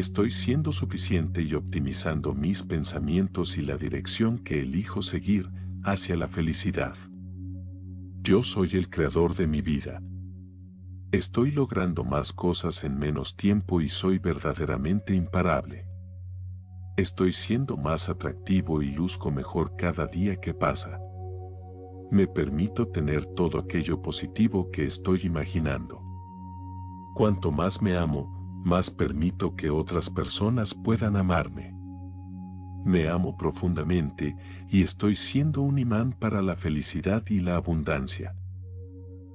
Estoy siendo suficiente y optimizando mis pensamientos y la dirección que elijo seguir hacia la felicidad. Yo soy el creador de mi vida. Estoy logrando más cosas en menos tiempo y soy verdaderamente imparable. Estoy siendo más atractivo y luzco mejor cada día que pasa. Me permito tener todo aquello positivo que estoy imaginando. Cuanto más me amo, más permito que otras personas puedan amarme. Me amo profundamente y estoy siendo un imán para la felicidad y la abundancia.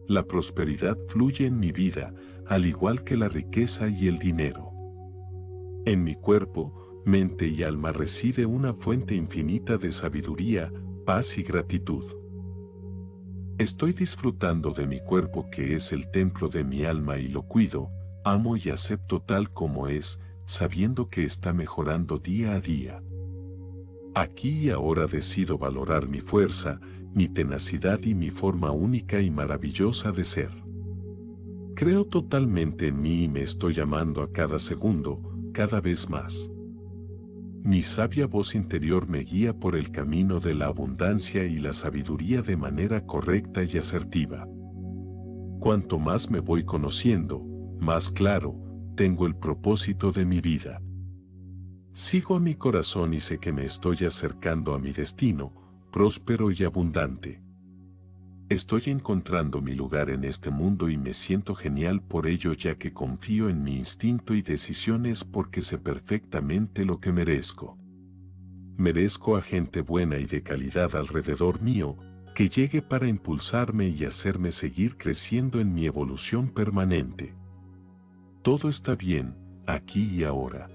La prosperidad fluye en mi vida, al igual que la riqueza y el dinero. En mi cuerpo, mente y alma reside una fuente infinita de sabiduría, paz y gratitud. Estoy disfrutando de mi cuerpo que es el templo de mi alma y lo cuido, amo y acepto tal como es, sabiendo que está mejorando día a día. Aquí y ahora decido valorar mi fuerza, mi tenacidad y mi forma única y maravillosa de ser. Creo totalmente en mí y me estoy llamando a cada segundo, cada vez más. Mi sabia voz interior me guía por el camino de la abundancia y la sabiduría de manera correcta y asertiva. Cuanto más me voy conociendo, más claro, tengo el propósito de mi vida. Sigo a mi corazón y sé que me estoy acercando a mi destino, próspero y abundante. Estoy encontrando mi lugar en este mundo y me siento genial por ello ya que confío en mi instinto y decisiones porque sé perfectamente lo que merezco. Merezco a gente buena y de calidad alrededor mío, que llegue para impulsarme y hacerme seguir creciendo en mi evolución permanente. Todo está bien, aquí y ahora.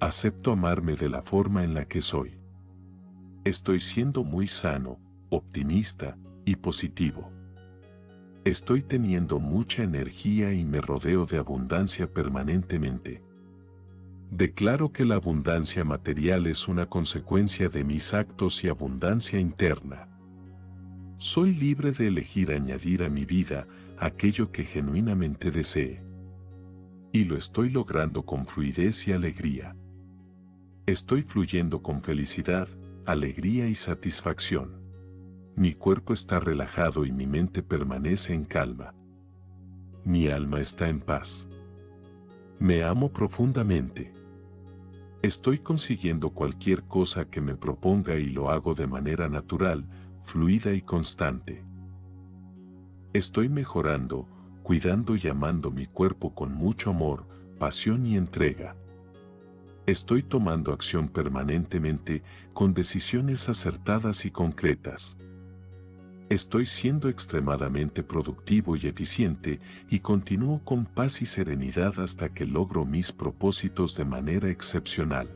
Acepto amarme de la forma en la que soy. Estoy siendo muy sano, optimista y positivo. Estoy teniendo mucha energía y me rodeo de abundancia permanentemente. Declaro que la abundancia material es una consecuencia de mis actos y abundancia interna. Soy libre de elegir añadir a mi vida aquello que genuinamente desee. Y lo estoy logrando con fluidez y alegría. Estoy fluyendo con felicidad, alegría y satisfacción. Mi cuerpo está relajado y mi mente permanece en calma. Mi alma está en paz. Me amo profundamente. Estoy consiguiendo cualquier cosa que me proponga y lo hago de manera natural, fluida y constante. Estoy mejorando, cuidando y amando mi cuerpo con mucho amor, pasión y entrega. Estoy tomando acción permanentemente con decisiones acertadas y concretas. Estoy siendo extremadamente productivo y eficiente y continúo con paz y serenidad hasta que logro mis propósitos de manera excepcional.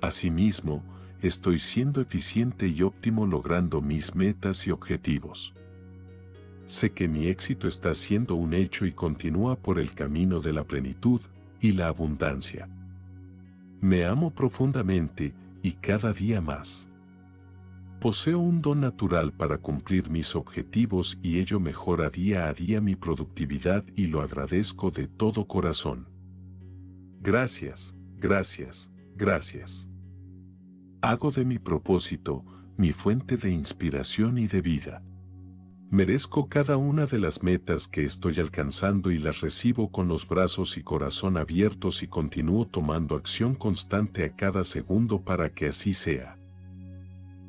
Asimismo, estoy siendo eficiente y óptimo logrando mis metas y objetivos. Sé que mi éxito está siendo un hecho y continúa por el camino de la plenitud y la abundancia. Me amo profundamente y cada día más. Poseo un don natural para cumplir mis objetivos y ello mejora día a día mi productividad y lo agradezco de todo corazón. Gracias, gracias, gracias. Hago de mi propósito mi fuente de inspiración y de vida. Merezco cada una de las metas que estoy alcanzando y las recibo con los brazos y corazón abiertos y continúo tomando acción constante a cada segundo para que así sea.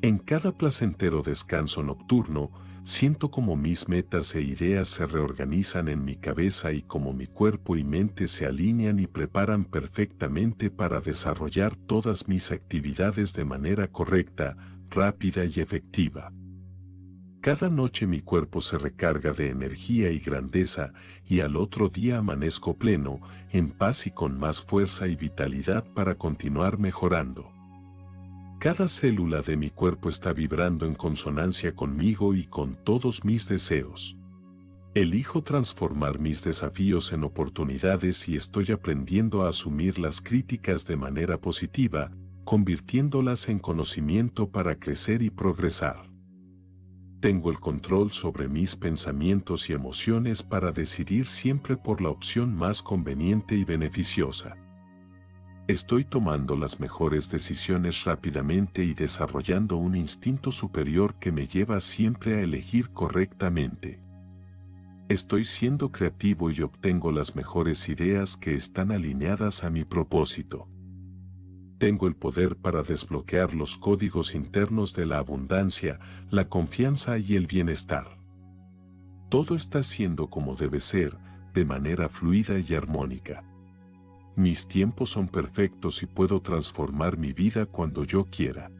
En cada placentero descanso nocturno, siento como mis metas e ideas se reorganizan en mi cabeza y como mi cuerpo y mente se alinean y preparan perfectamente para desarrollar todas mis actividades de manera correcta, rápida y efectiva. Cada noche mi cuerpo se recarga de energía y grandeza y al otro día amanezco pleno, en paz y con más fuerza y vitalidad para continuar mejorando. Cada célula de mi cuerpo está vibrando en consonancia conmigo y con todos mis deseos. Elijo transformar mis desafíos en oportunidades y estoy aprendiendo a asumir las críticas de manera positiva, convirtiéndolas en conocimiento para crecer y progresar. Tengo el control sobre mis pensamientos y emociones para decidir siempre por la opción más conveniente y beneficiosa. Estoy tomando las mejores decisiones rápidamente y desarrollando un instinto superior que me lleva siempre a elegir correctamente. Estoy siendo creativo y obtengo las mejores ideas que están alineadas a mi propósito. Tengo el poder para desbloquear los códigos internos de la abundancia, la confianza y el bienestar. Todo está siendo como debe ser, de manera fluida y armónica. Mis tiempos son perfectos y puedo transformar mi vida cuando yo quiera.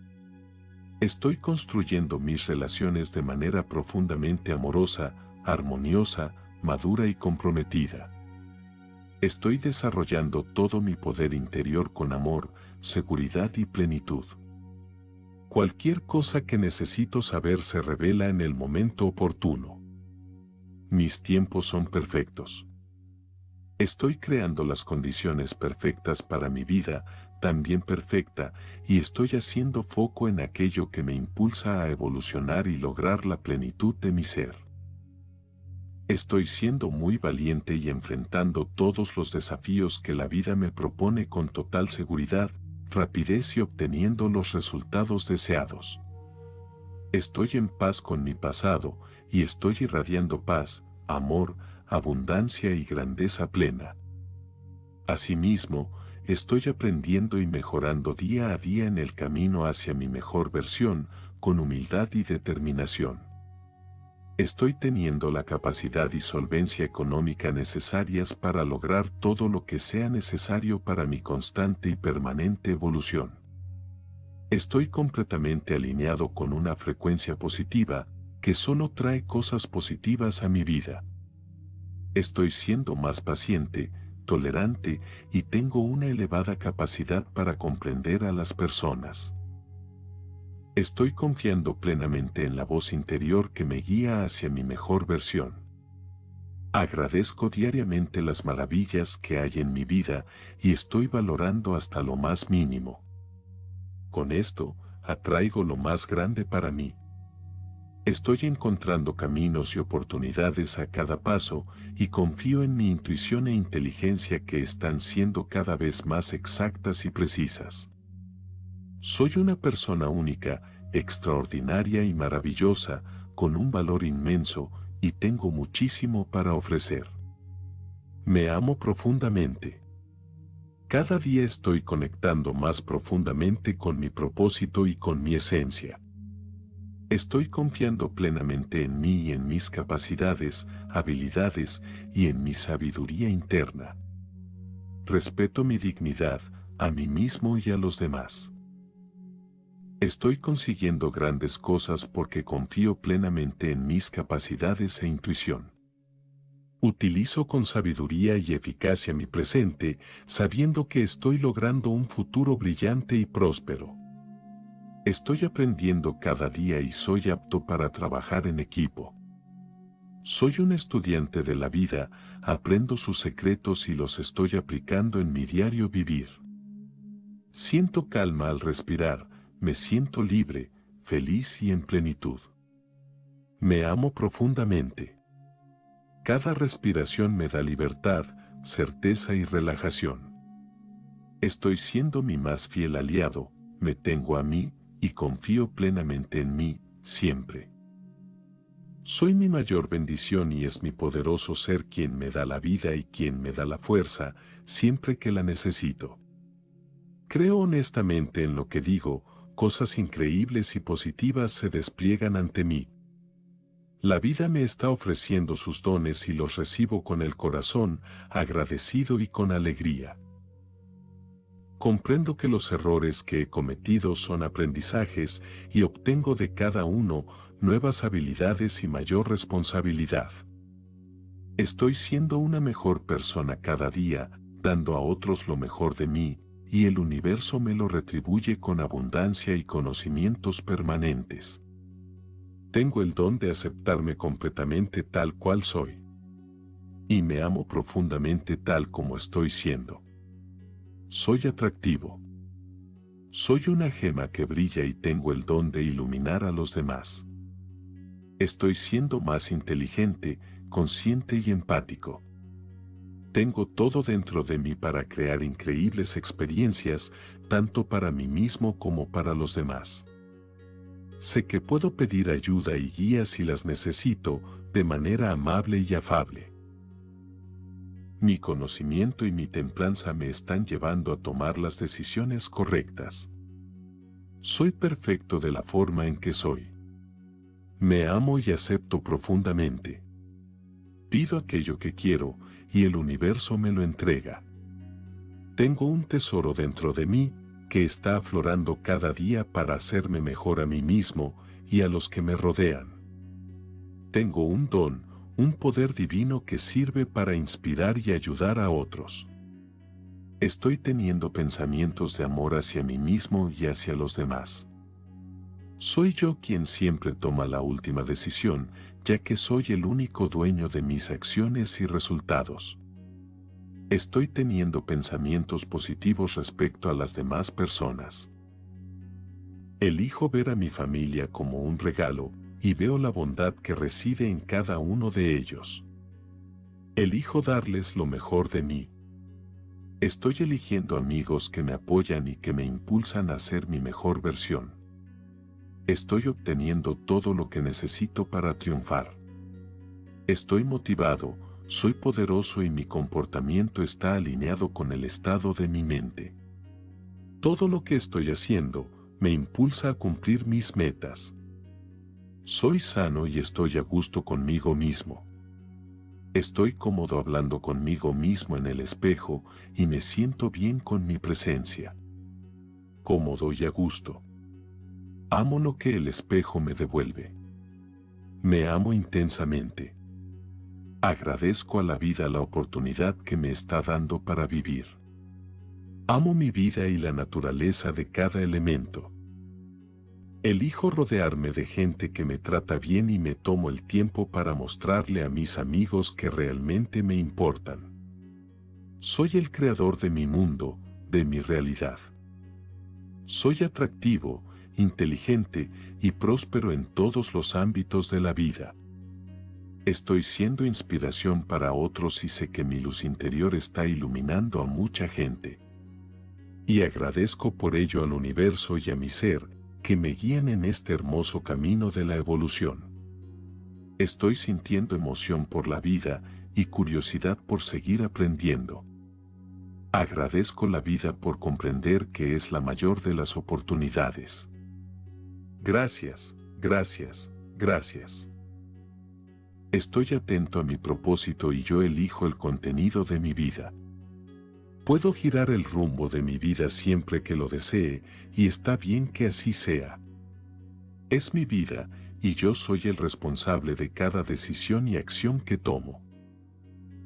Estoy construyendo mis relaciones de manera profundamente amorosa, armoniosa, madura y comprometida. Estoy desarrollando todo mi poder interior con amor, seguridad y plenitud. Cualquier cosa que necesito saber se revela en el momento oportuno. Mis tiempos son perfectos. Estoy creando las condiciones perfectas para mi vida, también perfecta, y estoy haciendo foco en aquello que me impulsa a evolucionar y lograr la plenitud de mi ser. Estoy siendo muy valiente y enfrentando todos los desafíos que la vida me propone con total seguridad, rapidez y obteniendo los resultados deseados. Estoy en paz con mi pasado y estoy irradiando paz, amor, abundancia y grandeza plena. Asimismo, estoy aprendiendo y mejorando día a día en el camino hacia mi mejor versión, con humildad y determinación. Estoy teniendo la capacidad y solvencia económica necesarias para lograr todo lo que sea necesario para mi constante y permanente evolución. Estoy completamente alineado con una frecuencia positiva que solo trae cosas positivas a mi vida. Estoy siendo más paciente, tolerante y tengo una elevada capacidad para comprender a las personas. Estoy confiando plenamente en la voz interior que me guía hacia mi mejor versión. Agradezco diariamente las maravillas que hay en mi vida y estoy valorando hasta lo más mínimo. Con esto, atraigo lo más grande para mí. Estoy encontrando caminos y oportunidades a cada paso y confío en mi intuición e inteligencia que están siendo cada vez más exactas y precisas. Soy una persona única, extraordinaria y maravillosa, con un valor inmenso, y tengo muchísimo para ofrecer. Me amo profundamente. Cada día estoy conectando más profundamente con mi propósito y con mi esencia. Estoy confiando plenamente en mí y en mis capacidades, habilidades y en mi sabiduría interna. Respeto mi dignidad, a mí mismo y a los demás. Estoy consiguiendo grandes cosas porque confío plenamente en mis capacidades e intuición. Utilizo con sabiduría y eficacia mi presente, sabiendo que estoy logrando un futuro brillante y próspero. Estoy aprendiendo cada día y soy apto para trabajar en equipo. Soy un estudiante de la vida, aprendo sus secretos y los estoy aplicando en mi diario vivir. Siento calma al respirar, me siento libre, feliz y en plenitud. Me amo profundamente. Cada respiración me da libertad, certeza y relajación. Estoy siendo mi más fiel aliado, me tengo a mí y confío plenamente en mí, siempre. Soy mi mayor bendición y es mi poderoso ser quien me da la vida y quien me da la fuerza, siempre que la necesito. Creo honestamente en lo que digo, cosas increíbles y positivas se despliegan ante mí. La vida me está ofreciendo sus dones y los recibo con el corazón, agradecido y con alegría. Comprendo que los errores que he cometido son aprendizajes y obtengo de cada uno nuevas habilidades y mayor responsabilidad. Estoy siendo una mejor persona cada día, dando a otros lo mejor de mí, y el universo me lo retribuye con abundancia y conocimientos permanentes. Tengo el don de aceptarme completamente tal cual soy. Y me amo profundamente tal como estoy siendo. Soy atractivo. Soy una gema que brilla y tengo el don de iluminar a los demás. Estoy siendo más inteligente, consciente y empático. Tengo todo dentro de mí para crear increíbles experiencias, tanto para mí mismo como para los demás. Sé que puedo pedir ayuda y guía si las necesito, de manera amable y afable. Mi conocimiento y mi templanza me están llevando a tomar las decisiones correctas. Soy perfecto de la forma en que soy. Me amo y acepto profundamente. Pido aquello que quiero y el universo me lo entrega. Tengo un tesoro dentro de mí que está aflorando cada día para hacerme mejor a mí mismo y a los que me rodean. Tengo un don, un poder divino que sirve para inspirar y ayudar a otros. Estoy teniendo pensamientos de amor hacia mí mismo y hacia los demás. Soy yo quien siempre toma la última decisión, ya que soy el único dueño de mis acciones y resultados. Estoy teniendo pensamientos positivos respecto a las demás personas. Elijo ver a mi familia como un regalo y veo la bondad que reside en cada uno de ellos. Elijo darles lo mejor de mí. Estoy eligiendo amigos que me apoyan y que me impulsan a ser mi mejor versión. Estoy obteniendo todo lo que necesito para triunfar. Estoy motivado, soy poderoso y mi comportamiento está alineado con el estado de mi mente. Todo lo que estoy haciendo me impulsa a cumplir mis metas. Soy sano y estoy a gusto conmigo mismo. Estoy cómodo hablando conmigo mismo en el espejo y me siento bien con mi presencia. Cómodo y a gusto. Amo lo que el espejo me devuelve. Me amo intensamente. Agradezco a la vida la oportunidad que me está dando para vivir. Amo mi vida y la naturaleza de cada elemento. Elijo rodearme de gente que me trata bien y me tomo el tiempo para mostrarle a mis amigos que realmente me importan. Soy el creador de mi mundo, de mi realidad. Soy atractivo, inteligente y próspero en todos los ámbitos de la vida. Estoy siendo inspiración para otros y sé que mi luz interior está iluminando a mucha gente. Y agradezco por ello al universo y a mi ser, que me guían en este hermoso camino de la evolución. Estoy sintiendo emoción por la vida y curiosidad por seguir aprendiendo. Agradezco la vida por comprender que es la mayor de las oportunidades. Gracias, gracias, gracias. Estoy atento a mi propósito y yo elijo el contenido de mi vida. Puedo girar el rumbo de mi vida siempre que lo desee y está bien que así sea. Es mi vida y yo soy el responsable de cada decisión y acción que tomo.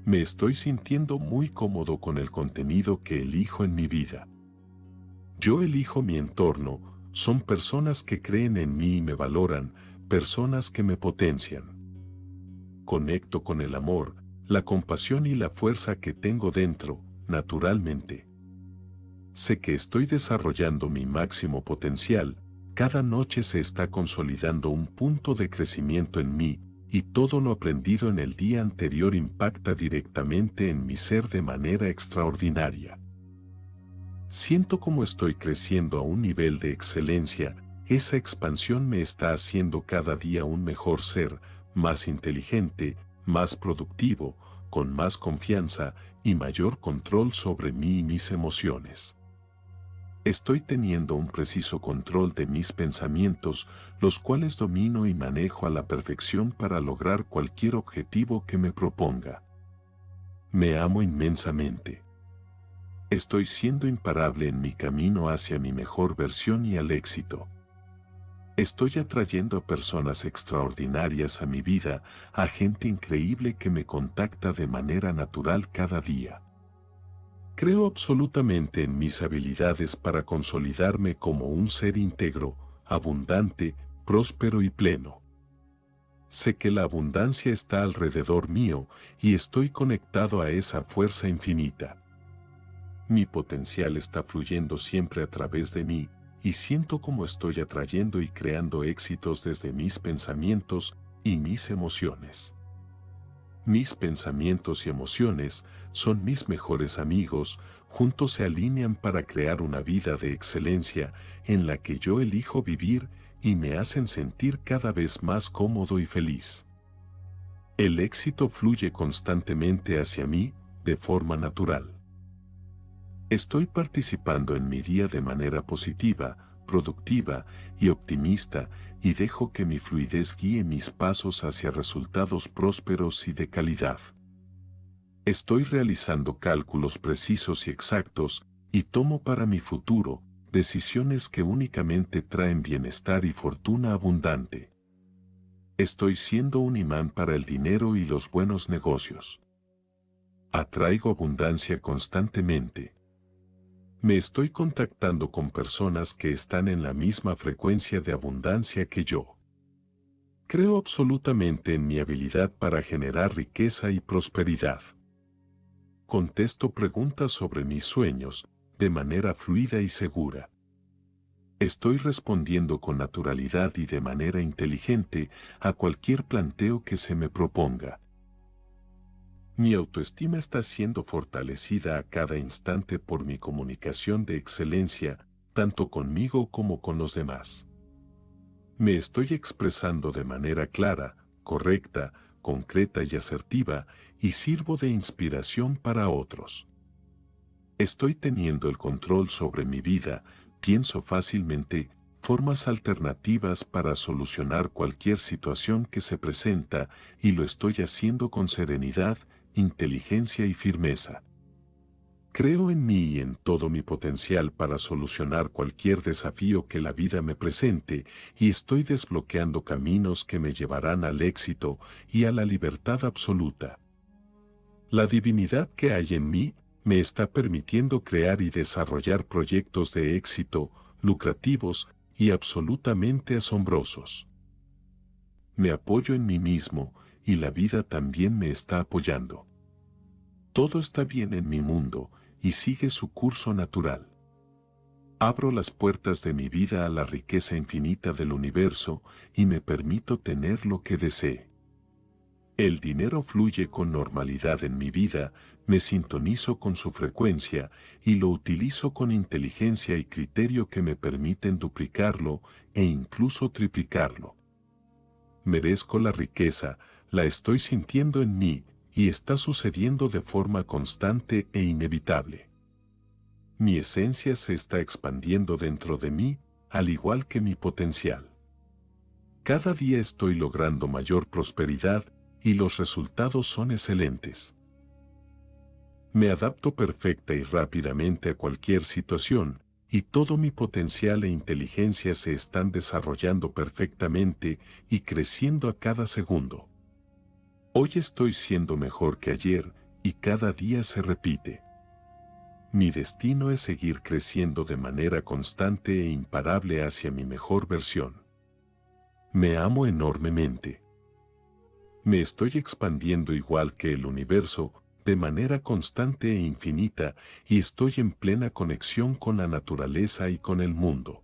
Me estoy sintiendo muy cómodo con el contenido que elijo en mi vida. Yo elijo mi entorno, son personas que creen en mí y me valoran, personas que me potencian. Conecto con el amor, la compasión y la fuerza que tengo dentro, naturalmente. Sé que estoy desarrollando mi máximo potencial, cada noche se está consolidando un punto de crecimiento en mí, y todo lo aprendido en el día anterior impacta directamente en mi ser de manera extraordinaria. Siento como estoy creciendo a un nivel de excelencia, esa expansión me está haciendo cada día un mejor ser, más inteligente, más productivo, con más confianza y mayor control sobre mí y mis emociones. Estoy teniendo un preciso control de mis pensamientos, los cuales domino y manejo a la perfección para lograr cualquier objetivo que me proponga. Me amo inmensamente. Estoy siendo imparable en mi camino hacia mi mejor versión y al éxito. Estoy atrayendo a personas extraordinarias a mi vida, a gente increíble que me contacta de manera natural cada día. Creo absolutamente en mis habilidades para consolidarme como un ser íntegro, abundante, próspero y pleno. Sé que la abundancia está alrededor mío y estoy conectado a esa fuerza infinita. Mi potencial está fluyendo siempre a través de mí y siento como estoy atrayendo y creando éxitos desde mis pensamientos y mis emociones. Mis pensamientos y emociones son mis mejores amigos, juntos se alinean para crear una vida de excelencia en la que yo elijo vivir y me hacen sentir cada vez más cómodo y feliz. El éxito fluye constantemente hacia mí de forma natural. Estoy participando en mi día de manera positiva, productiva y optimista y dejo que mi fluidez guíe mis pasos hacia resultados prósperos y de calidad. Estoy realizando cálculos precisos y exactos y tomo para mi futuro decisiones que únicamente traen bienestar y fortuna abundante. Estoy siendo un imán para el dinero y los buenos negocios. Atraigo abundancia constantemente. Me estoy contactando con personas que están en la misma frecuencia de abundancia que yo. Creo absolutamente en mi habilidad para generar riqueza y prosperidad. Contesto preguntas sobre mis sueños de manera fluida y segura. Estoy respondiendo con naturalidad y de manera inteligente a cualquier planteo que se me proponga. Mi autoestima está siendo fortalecida a cada instante por mi comunicación de excelencia, tanto conmigo como con los demás. Me estoy expresando de manera clara, correcta, concreta y asertiva y sirvo de inspiración para otros. Estoy teniendo el control sobre mi vida, pienso fácilmente, formas alternativas para solucionar cualquier situación que se presenta y lo estoy haciendo con serenidad, inteligencia y firmeza. Creo en mí y en todo mi potencial para solucionar cualquier desafío que la vida me presente y estoy desbloqueando caminos que me llevarán al éxito y a la libertad absoluta. La divinidad que hay en mí me está permitiendo crear y desarrollar proyectos de éxito, lucrativos y absolutamente asombrosos. Me apoyo en mí mismo y la vida también me está apoyando. Todo está bien en mi mundo y sigue su curso natural. Abro las puertas de mi vida a la riqueza infinita del universo y me permito tener lo que desee. El dinero fluye con normalidad en mi vida, me sintonizo con su frecuencia y lo utilizo con inteligencia y criterio que me permiten duplicarlo e incluso triplicarlo. Merezco la riqueza, la estoy sintiendo en mí y está sucediendo de forma constante e inevitable. Mi esencia se está expandiendo dentro de mí, al igual que mi potencial. Cada día estoy logrando mayor prosperidad y los resultados son excelentes. Me adapto perfecta y rápidamente a cualquier situación, y todo mi potencial e inteligencia se están desarrollando perfectamente y creciendo a cada segundo. Hoy estoy siendo mejor que ayer y cada día se repite. Mi destino es seguir creciendo de manera constante e imparable hacia mi mejor versión. Me amo enormemente. Me estoy expandiendo igual que el universo, de manera constante e infinita, y estoy en plena conexión con la naturaleza y con el mundo.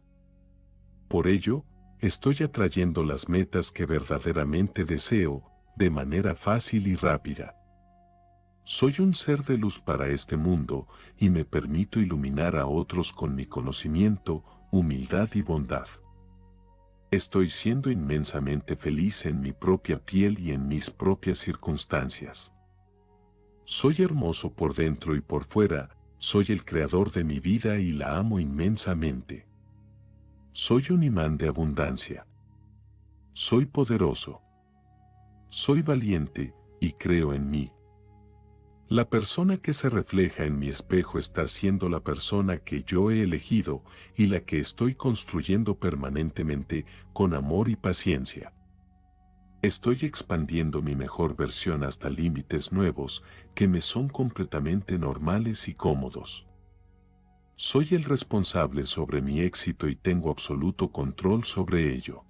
Por ello, estoy atrayendo las metas que verdaderamente deseo, de manera fácil y rápida. Soy un ser de luz para este mundo y me permito iluminar a otros con mi conocimiento, humildad y bondad. Estoy siendo inmensamente feliz en mi propia piel y en mis propias circunstancias. Soy hermoso por dentro y por fuera, soy el creador de mi vida y la amo inmensamente. Soy un imán de abundancia. Soy poderoso. Soy valiente y creo en mí. La persona que se refleja en mi espejo está siendo la persona que yo he elegido y la que estoy construyendo permanentemente con amor y paciencia. Estoy expandiendo mi mejor versión hasta límites nuevos que me son completamente normales y cómodos. Soy el responsable sobre mi éxito y tengo absoluto control sobre ello.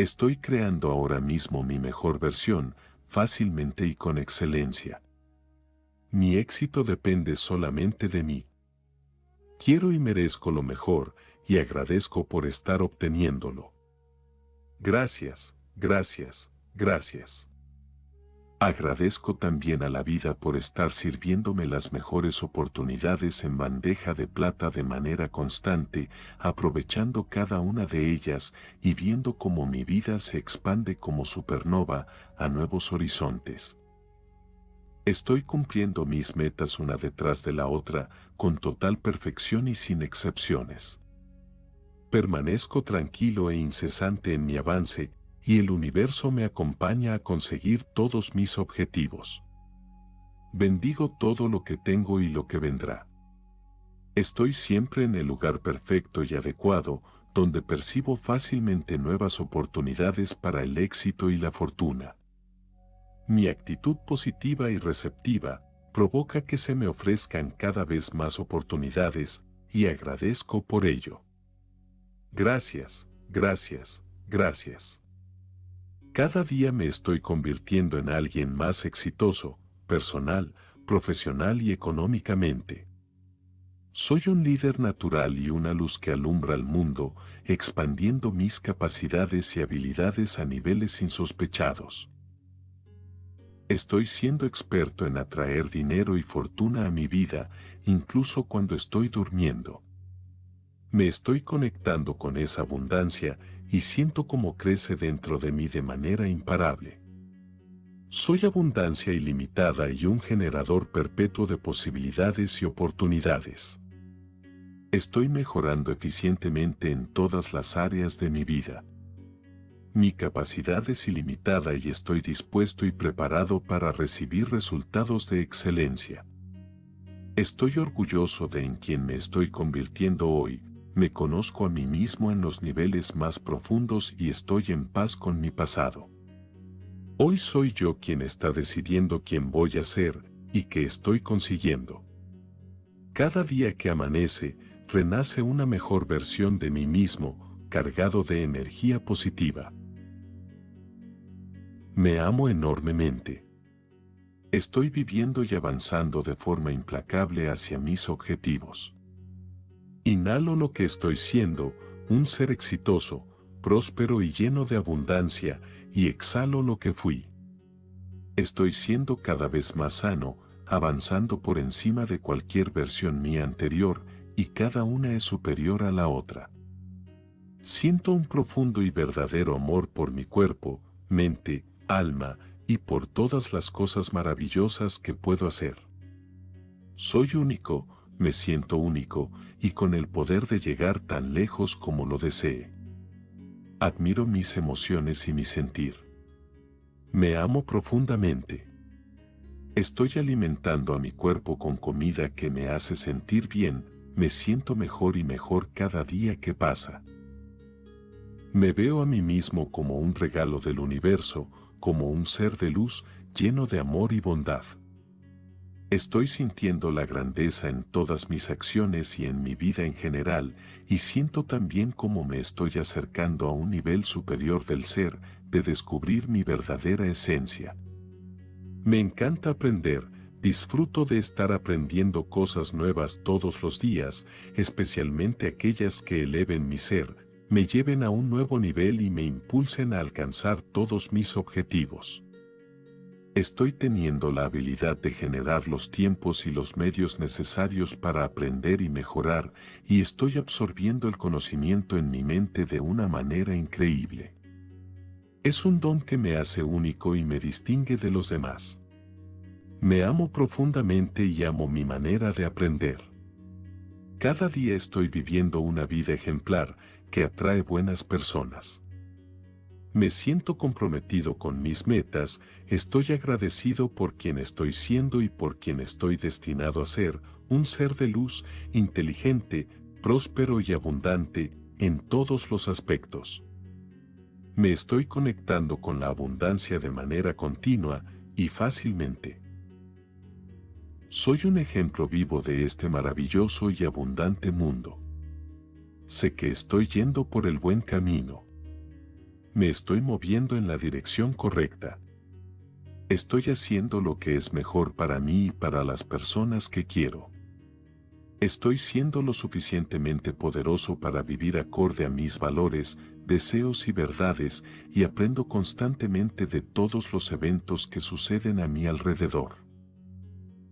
Estoy creando ahora mismo mi mejor versión, fácilmente y con excelencia. Mi éxito depende solamente de mí. Quiero y merezco lo mejor y agradezco por estar obteniéndolo. Gracias, gracias, gracias. Agradezco también a la vida por estar sirviéndome las mejores oportunidades en bandeja de plata de manera constante, aprovechando cada una de ellas y viendo cómo mi vida se expande como supernova a nuevos horizontes. Estoy cumpliendo mis metas una detrás de la otra, con total perfección y sin excepciones. Permanezco tranquilo e incesante en mi avance, y el universo me acompaña a conseguir todos mis objetivos. Bendigo todo lo que tengo y lo que vendrá. Estoy siempre en el lugar perfecto y adecuado, donde percibo fácilmente nuevas oportunidades para el éxito y la fortuna. Mi actitud positiva y receptiva provoca que se me ofrezcan cada vez más oportunidades y agradezco por ello. Gracias, gracias, gracias. Cada día me estoy convirtiendo en alguien más exitoso, personal, profesional y económicamente. Soy un líder natural y una luz que alumbra al mundo, expandiendo mis capacidades y habilidades a niveles insospechados. Estoy siendo experto en atraer dinero y fortuna a mi vida, incluso cuando estoy durmiendo. Me estoy conectando con esa abundancia y siento cómo crece dentro de mí de manera imparable. Soy abundancia ilimitada y un generador perpetuo de posibilidades y oportunidades. Estoy mejorando eficientemente en todas las áreas de mi vida. Mi capacidad es ilimitada y estoy dispuesto y preparado para recibir resultados de excelencia. Estoy orgulloso de en quien me estoy convirtiendo hoy, me conozco a mí mismo en los niveles más profundos y estoy en paz con mi pasado. Hoy soy yo quien está decidiendo quién voy a ser y qué estoy consiguiendo. Cada día que amanece, renace una mejor versión de mí mismo, cargado de energía positiva. Me amo enormemente. Estoy viviendo y avanzando de forma implacable hacia mis objetivos. Inhalo lo que estoy siendo, un ser exitoso, próspero y lleno de abundancia, y exhalo lo que fui. Estoy siendo cada vez más sano, avanzando por encima de cualquier versión mía anterior, y cada una es superior a la otra. Siento un profundo y verdadero amor por mi cuerpo, mente, alma y por todas las cosas maravillosas que puedo hacer. Soy único, me siento único y con el poder de llegar tan lejos como lo desee. Admiro mis emociones y mi sentir. Me amo profundamente. Estoy alimentando a mi cuerpo con comida que me hace sentir bien, me siento mejor y mejor cada día que pasa. Me veo a mí mismo como un regalo del universo, como un ser de luz lleno de amor y bondad. Estoy sintiendo la grandeza en todas mis acciones y en mi vida en general, y siento también cómo me estoy acercando a un nivel superior del ser, de descubrir mi verdadera esencia. Me encanta aprender, disfruto de estar aprendiendo cosas nuevas todos los días, especialmente aquellas que eleven mi ser, me lleven a un nuevo nivel y me impulsen a alcanzar todos mis objetivos. Estoy teniendo la habilidad de generar los tiempos y los medios necesarios para aprender y mejorar y estoy absorbiendo el conocimiento en mi mente de una manera increíble. Es un don que me hace único y me distingue de los demás. Me amo profundamente y amo mi manera de aprender. Cada día estoy viviendo una vida ejemplar que atrae buenas personas. Me siento comprometido con mis metas, estoy agradecido por quien estoy siendo y por quien estoy destinado a ser, un ser de luz, inteligente, próspero y abundante en todos los aspectos. Me estoy conectando con la abundancia de manera continua y fácilmente. Soy un ejemplo vivo de este maravilloso y abundante mundo. Sé que estoy yendo por el buen camino. Me estoy moviendo en la dirección correcta. Estoy haciendo lo que es mejor para mí y para las personas que quiero. Estoy siendo lo suficientemente poderoso para vivir acorde a mis valores, deseos y verdades y aprendo constantemente de todos los eventos que suceden a mi alrededor.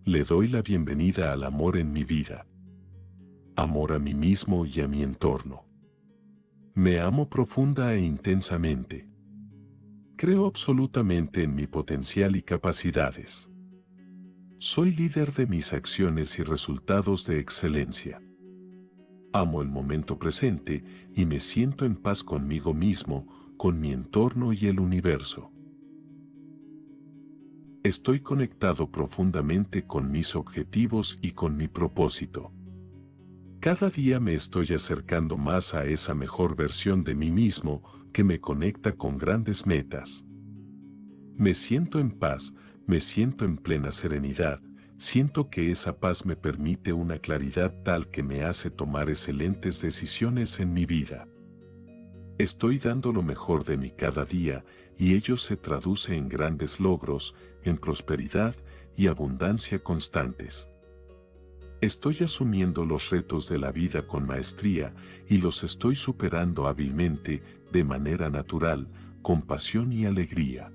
Le doy la bienvenida al amor en mi vida. Amor a mí mismo y a mi entorno. Me amo profunda e intensamente. Creo absolutamente en mi potencial y capacidades. Soy líder de mis acciones y resultados de excelencia. Amo el momento presente y me siento en paz conmigo mismo, con mi entorno y el universo. Estoy conectado profundamente con mis objetivos y con mi propósito. Cada día me estoy acercando más a esa mejor versión de mí mismo que me conecta con grandes metas. Me siento en paz, me siento en plena serenidad, siento que esa paz me permite una claridad tal que me hace tomar excelentes decisiones en mi vida. Estoy dando lo mejor de mí cada día y ello se traduce en grandes logros, en prosperidad y abundancia constantes. Estoy asumiendo los retos de la vida con maestría y los estoy superando hábilmente, de manera natural, con pasión y alegría.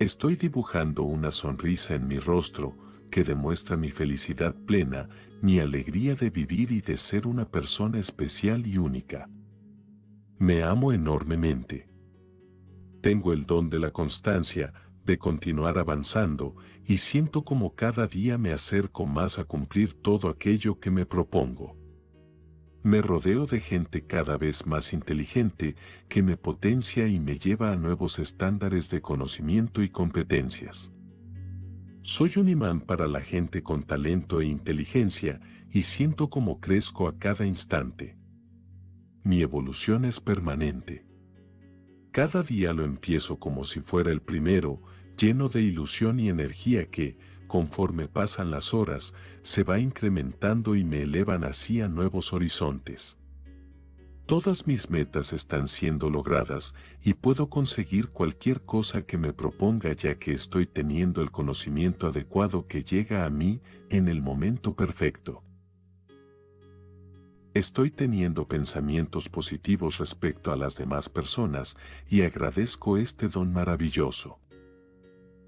Estoy dibujando una sonrisa en mi rostro que demuestra mi felicidad plena, mi alegría de vivir y de ser una persona especial y única. Me amo enormemente. Tengo el don de la constancia, de continuar avanzando, y siento como cada día me acerco más a cumplir todo aquello que me propongo. Me rodeo de gente cada vez más inteligente que me potencia y me lleva a nuevos estándares de conocimiento y competencias. Soy un imán para la gente con talento e inteligencia y siento como crezco a cada instante. Mi evolución es permanente. Cada día lo empiezo como si fuera el primero, lleno de ilusión y energía que, conforme pasan las horas, se va incrementando y me elevan así a nuevos horizontes. Todas mis metas están siendo logradas y puedo conseguir cualquier cosa que me proponga ya que estoy teniendo el conocimiento adecuado que llega a mí en el momento perfecto. Estoy teniendo pensamientos positivos respecto a las demás personas y agradezco este don maravilloso.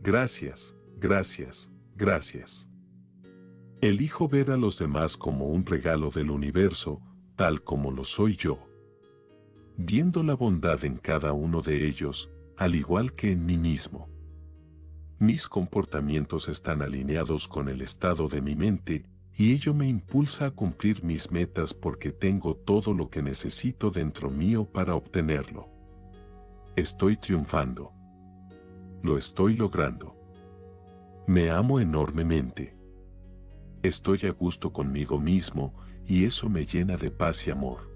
Gracias, gracias, Gracias. Elijo ver a los demás como un regalo del universo, tal como lo soy yo. Viendo la bondad en cada uno de ellos, al igual que en mí mismo. Mis comportamientos están alineados con el estado de mi mente y ello me impulsa a cumplir mis metas porque tengo todo lo que necesito dentro mío para obtenerlo. Estoy triunfando. Lo estoy logrando. Me amo enormemente. Estoy a gusto conmigo mismo y eso me llena de paz y amor.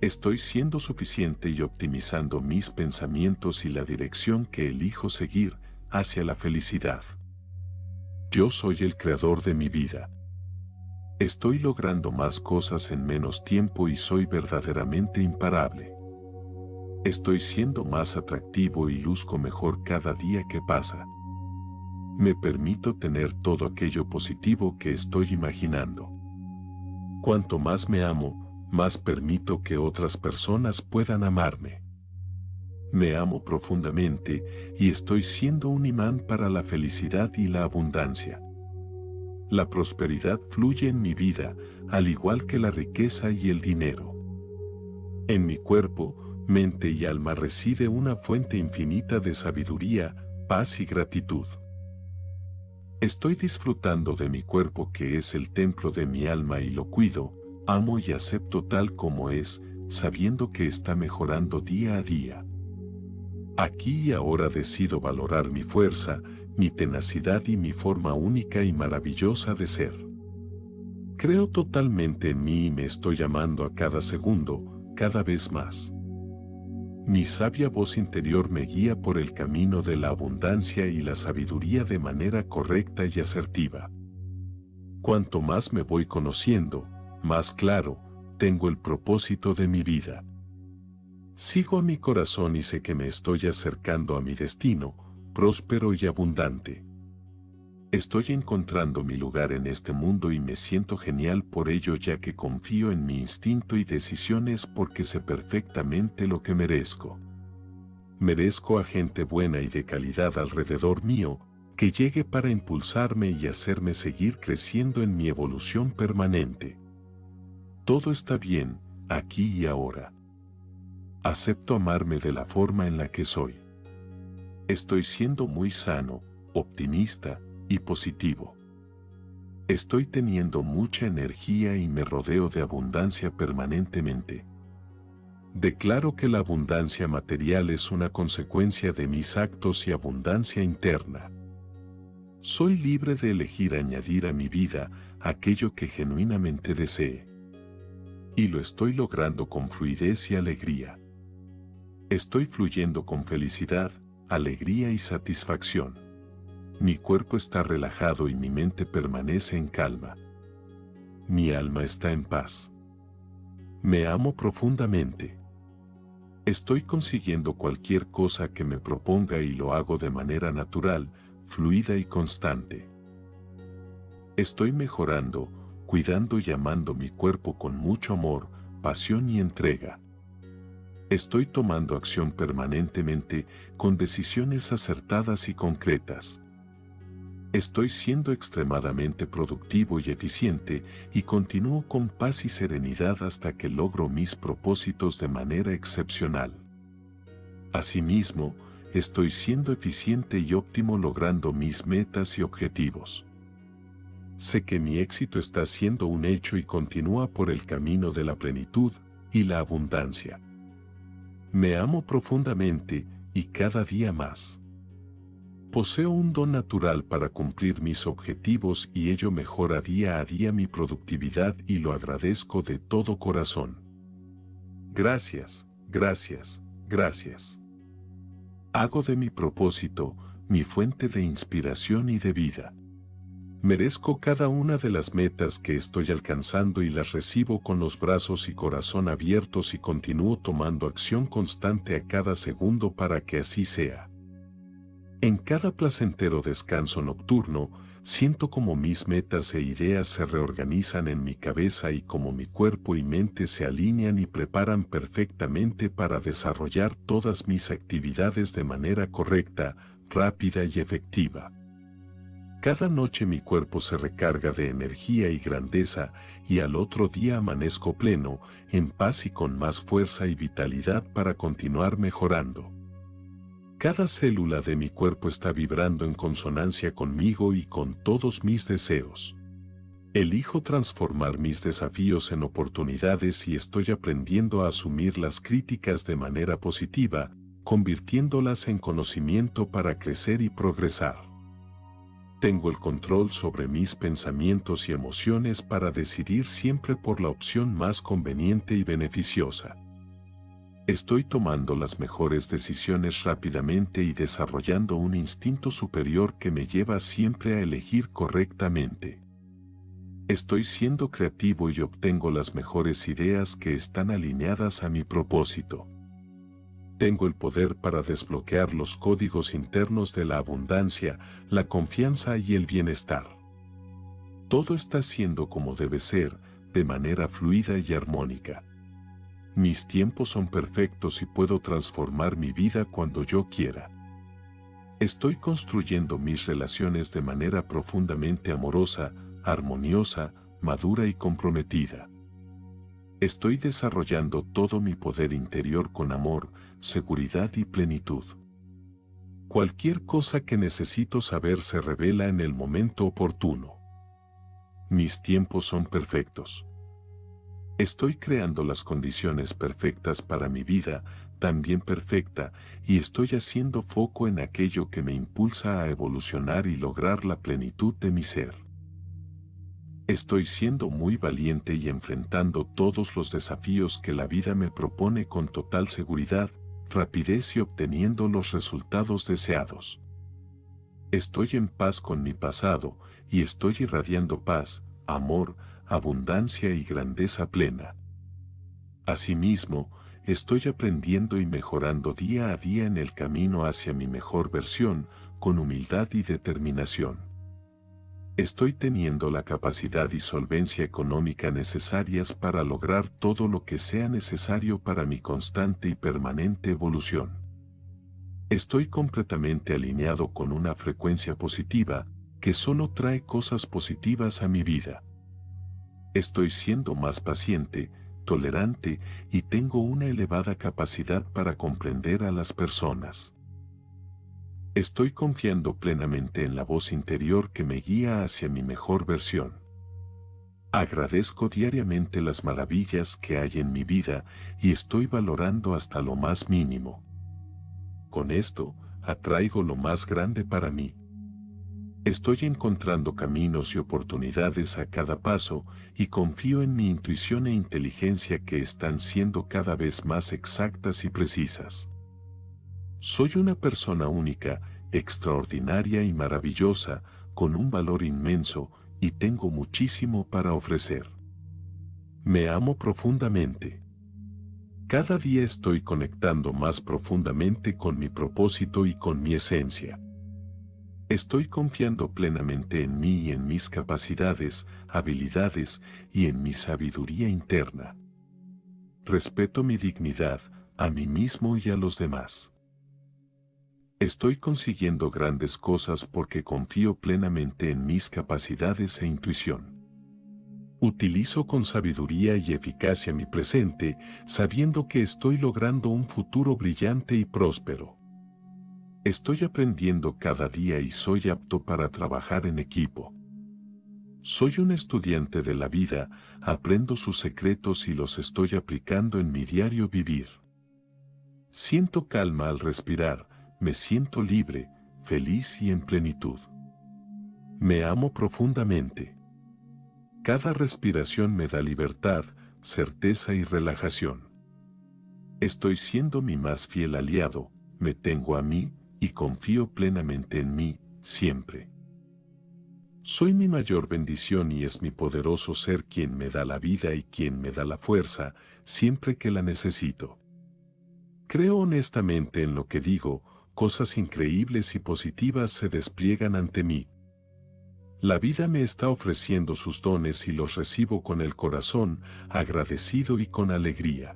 Estoy siendo suficiente y optimizando mis pensamientos y la dirección que elijo seguir hacia la felicidad. Yo soy el creador de mi vida. Estoy logrando más cosas en menos tiempo y soy verdaderamente imparable. Estoy siendo más atractivo y luzco mejor cada día que pasa me permito tener todo aquello positivo que estoy imaginando. Cuanto más me amo, más permito que otras personas puedan amarme. Me amo profundamente y estoy siendo un imán para la felicidad y la abundancia. La prosperidad fluye en mi vida, al igual que la riqueza y el dinero. En mi cuerpo, mente y alma reside una fuente infinita de sabiduría, paz y gratitud. Estoy disfrutando de mi cuerpo que es el templo de mi alma y lo cuido, amo y acepto tal como es, sabiendo que está mejorando día a día. Aquí y ahora decido valorar mi fuerza, mi tenacidad y mi forma única y maravillosa de ser. Creo totalmente en mí y me estoy amando a cada segundo, cada vez más. Mi sabia voz interior me guía por el camino de la abundancia y la sabiduría de manera correcta y asertiva. Cuanto más me voy conociendo, más claro, tengo el propósito de mi vida. Sigo a mi corazón y sé que me estoy acercando a mi destino, próspero y abundante. Estoy encontrando mi lugar en este mundo y me siento genial por ello ya que confío en mi instinto y decisiones porque sé perfectamente lo que merezco. Merezco a gente buena y de calidad alrededor mío, que llegue para impulsarme y hacerme seguir creciendo en mi evolución permanente. Todo está bien, aquí y ahora. Acepto amarme de la forma en la que soy. Estoy siendo muy sano, optimista, y positivo. Estoy teniendo mucha energía y me rodeo de abundancia permanentemente. Declaro que la abundancia material es una consecuencia de mis actos y abundancia interna. Soy libre de elegir añadir a mi vida aquello que genuinamente desee. Y lo estoy logrando con fluidez y alegría. Estoy fluyendo con felicidad, alegría y satisfacción. Mi cuerpo está relajado y mi mente permanece en calma. Mi alma está en paz. Me amo profundamente. Estoy consiguiendo cualquier cosa que me proponga y lo hago de manera natural, fluida y constante. Estoy mejorando, cuidando y amando mi cuerpo con mucho amor, pasión y entrega. Estoy tomando acción permanentemente con decisiones acertadas y concretas. Estoy siendo extremadamente productivo y eficiente y continúo con paz y serenidad hasta que logro mis propósitos de manera excepcional. Asimismo, estoy siendo eficiente y óptimo logrando mis metas y objetivos. Sé que mi éxito está siendo un hecho y continúa por el camino de la plenitud y la abundancia. Me amo profundamente y cada día más. Poseo un don natural para cumplir mis objetivos y ello mejora día a día mi productividad y lo agradezco de todo corazón. Gracias, gracias, gracias. Hago de mi propósito mi fuente de inspiración y de vida. Merezco cada una de las metas que estoy alcanzando y las recibo con los brazos y corazón abiertos y continúo tomando acción constante a cada segundo para que así sea. En cada placentero descanso nocturno, siento como mis metas e ideas se reorganizan en mi cabeza y como mi cuerpo y mente se alinean y preparan perfectamente para desarrollar todas mis actividades de manera correcta, rápida y efectiva. Cada noche mi cuerpo se recarga de energía y grandeza y al otro día amanezco pleno, en paz y con más fuerza y vitalidad para continuar mejorando. Cada célula de mi cuerpo está vibrando en consonancia conmigo y con todos mis deseos. Elijo transformar mis desafíos en oportunidades y estoy aprendiendo a asumir las críticas de manera positiva, convirtiéndolas en conocimiento para crecer y progresar. Tengo el control sobre mis pensamientos y emociones para decidir siempre por la opción más conveniente y beneficiosa. Estoy tomando las mejores decisiones rápidamente y desarrollando un instinto superior que me lleva siempre a elegir correctamente. Estoy siendo creativo y obtengo las mejores ideas que están alineadas a mi propósito. Tengo el poder para desbloquear los códigos internos de la abundancia, la confianza y el bienestar. Todo está siendo como debe ser, de manera fluida y armónica. Mis tiempos son perfectos y puedo transformar mi vida cuando yo quiera. Estoy construyendo mis relaciones de manera profundamente amorosa, armoniosa, madura y comprometida. Estoy desarrollando todo mi poder interior con amor, seguridad y plenitud. Cualquier cosa que necesito saber se revela en el momento oportuno. Mis tiempos son perfectos. Estoy creando las condiciones perfectas para mi vida, también perfecta, y estoy haciendo foco en aquello que me impulsa a evolucionar y lograr la plenitud de mi ser. Estoy siendo muy valiente y enfrentando todos los desafíos que la vida me propone con total seguridad, rapidez y obteniendo los resultados deseados. Estoy en paz con mi pasado y estoy irradiando paz, amor, abundancia y grandeza plena. Asimismo, estoy aprendiendo y mejorando día a día en el camino hacia mi mejor versión, con humildad y determinación. Estoy teniendo la capacidad y solvencia económica necesarias para lograr todo lo que sea necesario para mi constante y permanente evolución. Estoy completamente alineado con una frecuencia positiva que solo trae cosas positivas a mi vida. Estoy siendo más paciente, tolerante y tengo una elevada capacidad para comprender a las personas. Estoy confiando plenamente en la voz interior que me guía hacia mi mejor versión. Agradezco diariamente las maravillas que hay en mi vida y estoy valorando hasta lo más mínimo. Con esto, atraigo lo más grande para mí. Estoy encontrando caminos y oportunidades a cada paso y confío en mi intuición e inteligencia que están siendo cada vez más exactas y precisas. Soy una persona única, extraordinaria y maravillosa, con un valor inmenso y tengo muchísimo para ofrecer. Me amo profundamente. Cada día estoy conectando más profundamente con mi propósito y con mi esencia. Estoy confiando plenamente en mí y en mis capacidades, habilidades y en mi sabiduría interna. Respeto mi dignidad, a mí mismo y a los demás. Estoy consiguiendo grandes cosas porque confío plenamente en mis capacidades e intuición. Utilizo con sabiduría y eficacia mi presente, sabiendo que estoy logrando un futuro brillante y próspero. Estoy aprendiendo cada día y soy apto para trabajar en equipo. Soy un estudiante de la vida, aprendo sus secretos y los estoy aplicando en mi diario vivir. Siento calma al respirar, me siento libre, feliz y en plenitud. Me amo profundamente. Cada respiración me da libertad, certeza y relajación. Estoy siendo mi más fiel aliado, me tengo a mí y confío plenamente en mí, siempre. Soy mi mayor bendición y es mi poderoso ser quien me da la vida y quien me da la fuerza, siempre que la necesito. Creo honestamente en lo que digo, cosas increíbles y positivas se despliegan ante mí, la vida me está ofreciendo sus dones y los recibo con el corazón, agradecido y con alegría.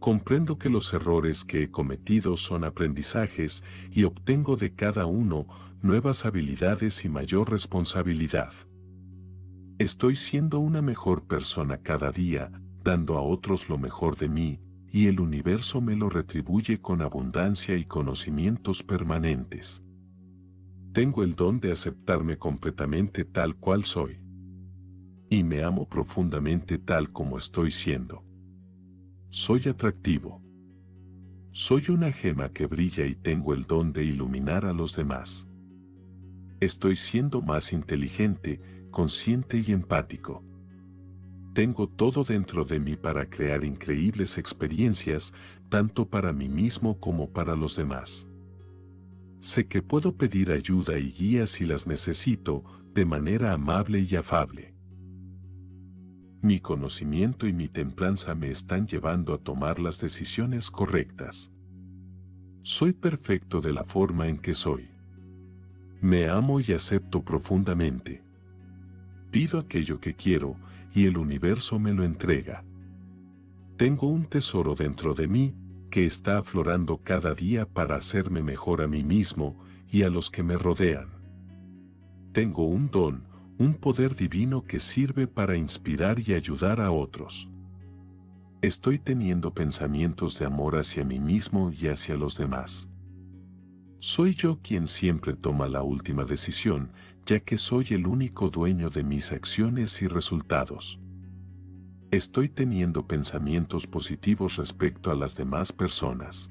Comprendo que los errores que he cometido son aprendizajes y obtengo de cada uno nuevas habilidades y mayor responsabilidad. Estoy siendo una mejor persona cada día, dando a otros lo mejor de mí, y el universo me lo retribuye con abundancia y conocimientos permanentes. Tengo el don de aceptarme completamente tal cual soy. Y me amo profundamente tal como estoy siendo. Soy atractivo. Soy una gema que brilla y tengo el don de iluminar a los demás. Estoy siendo más inteligente, consciente y empático. Tengo todo dentro de mí para crear increíbles experiencias, tanto para mí mismo como para los demás. Sé que puedo pedir ayuda y guía si las necesito, de manera amable y afable. Mi conocimiento y mi templanza me están llevando a tomar las decisiones correctas. Soy perfecto de la forma en que soy. Me amo y acepto profundamente. Pido aquello que quiero y el universo me lo entrega. Tengo un tesoro dentro de mí que está aflorando cada día para hacerme mejor a mí mismo y a los que me rodean. Tengo un don, un poder divino que sirve para inspirar y ayudar a otros. Estoy teniendo pensamientos de amor hacia mí mismo y hacia los demás. Soy yo quien siempre toma la última decisión, ya que soy el único dueño de mis acciones y resultados. Estoy teniendo pensamientos positivos respecto a las demás personas.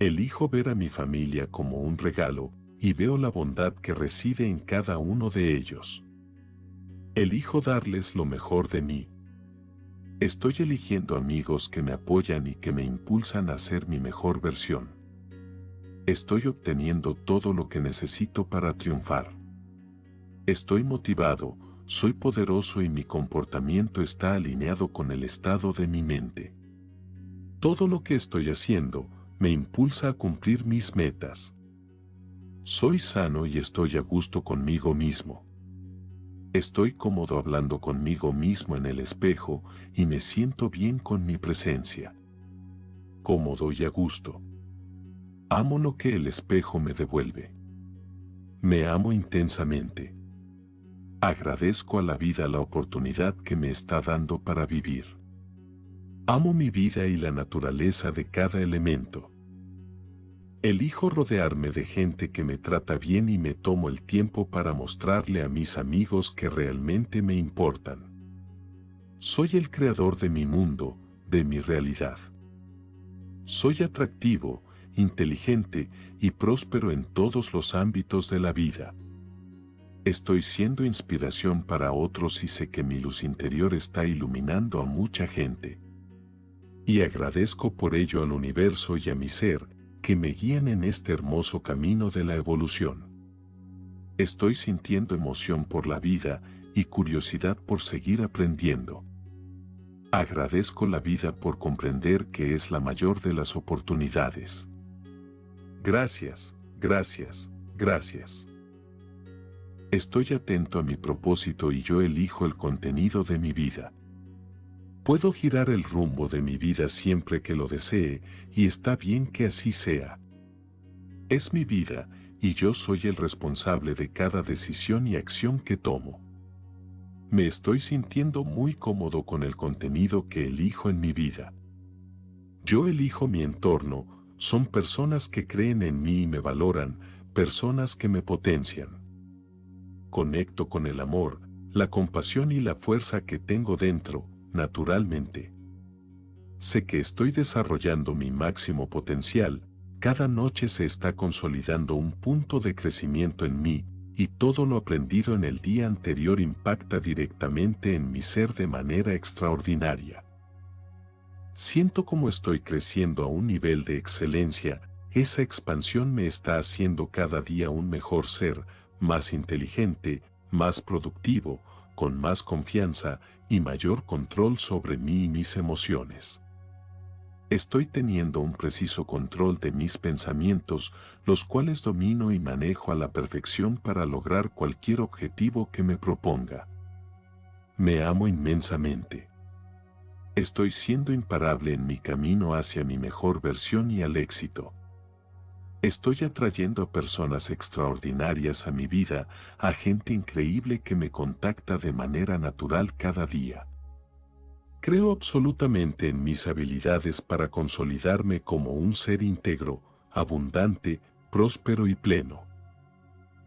Elijo ver a mi familia como un regalo y veo la bondad que reside en cada uno de ellos. Elijo darles lo mejor de mí. Estoy eligiendo amigos que me apoyan y que me impulsan a ser mi mejor versión. Estoy obteniendo todo lo que necesito para triunfar. Estoy motivado, soy poderoso y mi comportamiento está alineado con el estado de mi mente. Todo lo que estoy haciendo me impulsa a cumplir mis metas. Soy sano y estoy a gusto conmigo mismo. Estoy cómodo hablando conmigo mismo en el espejo y me siento bien con mi presencia. Cómodo y a gusto. Amo lo que el espejo me devuelve. Me amo intensamente. Agradezco a la vida la oportunidad que me está dando para vivir. Amo mi vida y la naturaleza de cada elemento. Elijo rodearme de gente que me trata bien y me tomo el tiempo para mostrarle a mis amigos que realmente me importan. Soy el creador de mi mundo, de mi realidad. Soy atractivo, inteligente y próspero en todos los ámbitos de la vida. Estoy siendo inspiración para otros y sé que mi luz interior está iluminando a mucha gente. Y agradezco por ello al universo y a mi ser, que me guían en este hermoso camino de la evolución. Estoy sintiendo emoción por la vida y curiosidad por seguir aprendiendo. Agradezco la vida por comprender que es la mayor de las oportunidades. Gracias, gracias, gracias. Estoy atento a mi propósito y yo elijo el contenido de mi vida. Puedo girar el rumbo de mi vida siempre que lo desee y está bien que así sea. Es mi vida y yo soy el responsable de cada decisión y acción que tomo. Me estoy sintiendo muy cómodo con el contenido que elijo en mi vida. Yo elijo mi entorno, son personas que creen en mí y me valoran, personas que me potencian. Conecto con el amor, la compasión y la fuerza que tengo dentro, naturalmente. Sé que estoy desarrollando mi máximo potencial, cada noche se está consolidando un punto de crecimiento en mí, y todo lo aprendido en el día anterior impacta directamente en mi ser de manera extraordinaria. Siento como estoy creciendo a un nivel de excelencia, esa expansión me está haciendo cada día un mejor ser, más inteligente, más productivo, con más confianza y mayor control sobre mí y mis emociones. Estoy teniendo un preciso control de mis pensamientos, los cuales domino y manejo a la perfección para lograr cualquier objetivo que me proponga. Me amo inmensamente. Estoy siendo imparable en mi camino hacia mi mejor versión y al éxito. Estoy atrayendo a personas extraordinarias a mi vida, a gente increíble que me contacta de manera natural cada día. Creo absolutamente en mis habilidades para consolidarme como un ser íntegro, abundante, próspero y pleno.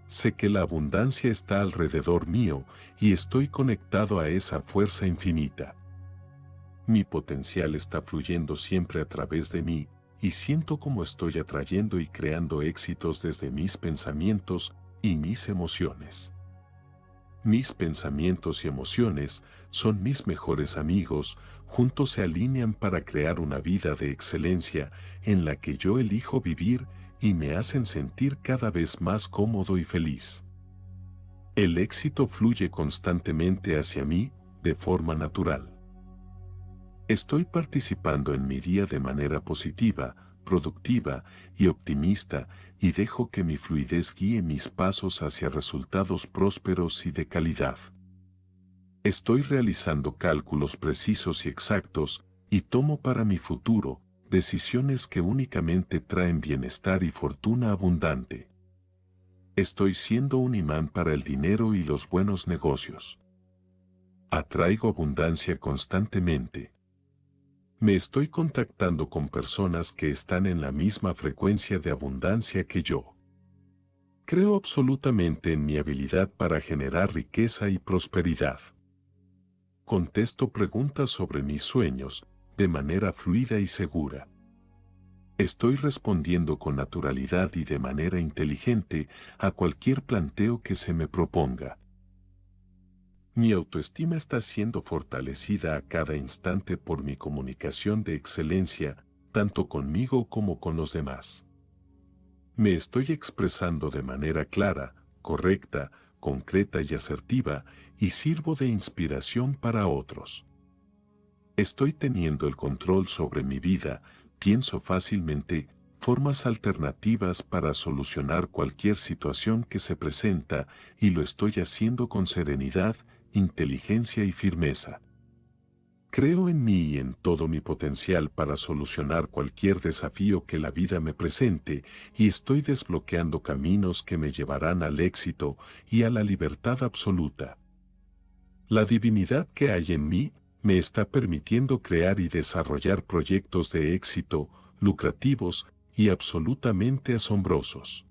Sé que la abundancia está alrededor mío y estoy conectado a esa fuerza infinita. Mi potencial está fluyendo siempre a través de mí, y siento como estoy atrayendo y creando éxitos desde mis pensamientos y mis emociones. Mis pensamientos y emociones son mis mejores amigos, juntos se alinean para crear una vida de excelencia en la que yo elijo vivir y me hacen sentir cada vez más cómodo y feliz. El éxito fluye constantemente hacia mí de forma natural. Estoy participando en mi día de manera positiva, productiva y optimista y dejo que mi fluidez guíe mis pasos hacia resultados prósperos y de calidad. Estoy realizando cálculos precisos y exactos y tomo para mi futuro decisiones que únicamente traen bienestar y fortuna abundante. Estoy siendo un imán para el dinero y los buenos negocios. Atraigo abundancia constantemente. Me estoy contactando con personas que están en la misma frecuencia de abundancia que yo. Creo absolutamente en mi habilidad para generar riqueza y prosperidad. Contesto preguntas sobre mis sueños de manera fluida y segura. Estoy respondiendo con naturalidad y de manera inteligente a cualquier planteo que se me proponga. Mi autoestima está siendo fortalecida a cada instante por mi comunicación de excelencia, tanto conmigo como con los demás. Me estoy expresando de manera clara, correcta, concreta y asertiva y sirvo de inspiración para otros. Estoy teniendo el control sobre mi vida, pienso fácilmente, formas alternativas para solucionar cualquier situación que se presenta y lo estoy haciendo con serenidad, inteligencia y firmeza. Creo en mí y en todo mi potencial para solucionar cualquier desafío que la vida me presente y estoy desbloqueando caminos que me llevarán al éxito y a la libertad absoluta. La divinidad que hay en mí me está permitiendo crear y desarrollar proyectos de éxito, lucrativos y absolutamente asombrosos.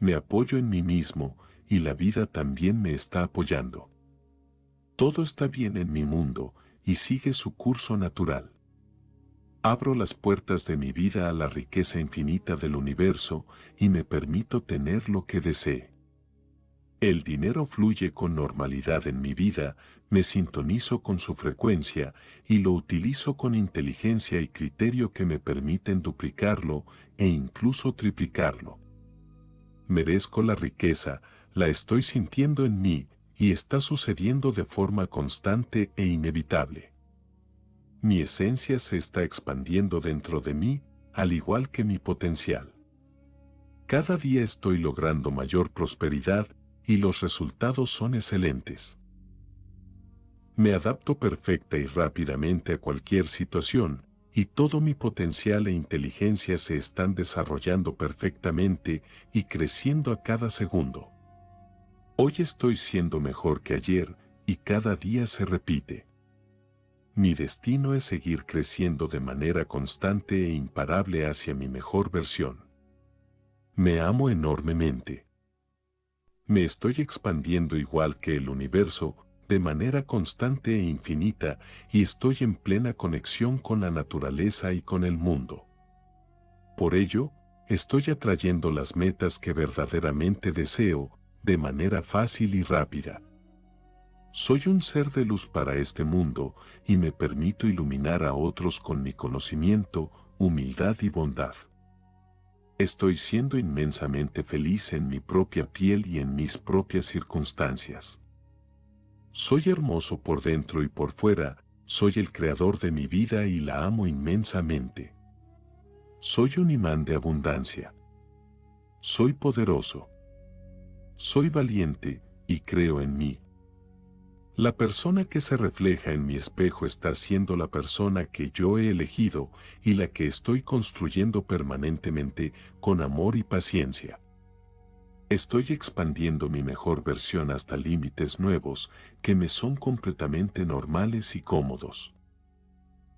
Me apoyo en mí mismo y la vida también me está apoyando. Todo está bien en mi mundo y sigue su curso natural. Abro las puertas de mi vida a la riqueza infinita del universo y me permito tener lo que desee. El dinero fluye con normalidad en mi vida, me sintonizo con su frecuencia y lo utilizo con inteligencia y criterio que me permiten duplicarlo e incluso triplicarlo. Merezco la riqueza, la estoy sintiendo en mí y está sucediendo de forma constante e inevitable. Mi esencia se está expandiendo dentro de mí, al igual que mi potencial. Cada día estoy logrando mayor prosperidad y los resultados son excelentes. Me adapto perfecta y rápidamente a cualquier situación, y todo mi potencial e inteligencia se están desarrollando perfectamente y creciendo a cada segundo. Hoy estoy siendo mejor que ayer y cada día se repite. Mi destino es seguir creciendo de manera constante e imparable hacia mi mejor versión. Me amo enormemente. Me estoy expandiendo igual que el universo, de manera constante e infinita, y estoy en plena conexión con la naturaleza y con el mundo. Por ello, estoy atrayendo las metas que verdaderamente deseo, de manera fácil y rápida. Soy un ser de luz para este mundo y me permito iluminar a otros con mi conocimiento, humildad y bondad. Estoy siendo inmensamente feliz en mi propia piel y en mis propias circunstancias. Soy hermoso por dentro y por fuera, soy el creador de mi vida y la amo inmensamente. Soy un imán de abundancia. Soy poderoso. Soy valiente y creo en mí. La persona que se refleja en mi espejo está siendo la persona que yo he elegido y la que estoy construyendo permanentemente con amor y paciencia. Estoy expandiendo mi mejor versión hasta límites nuevos que me son completamente normales y cómodos.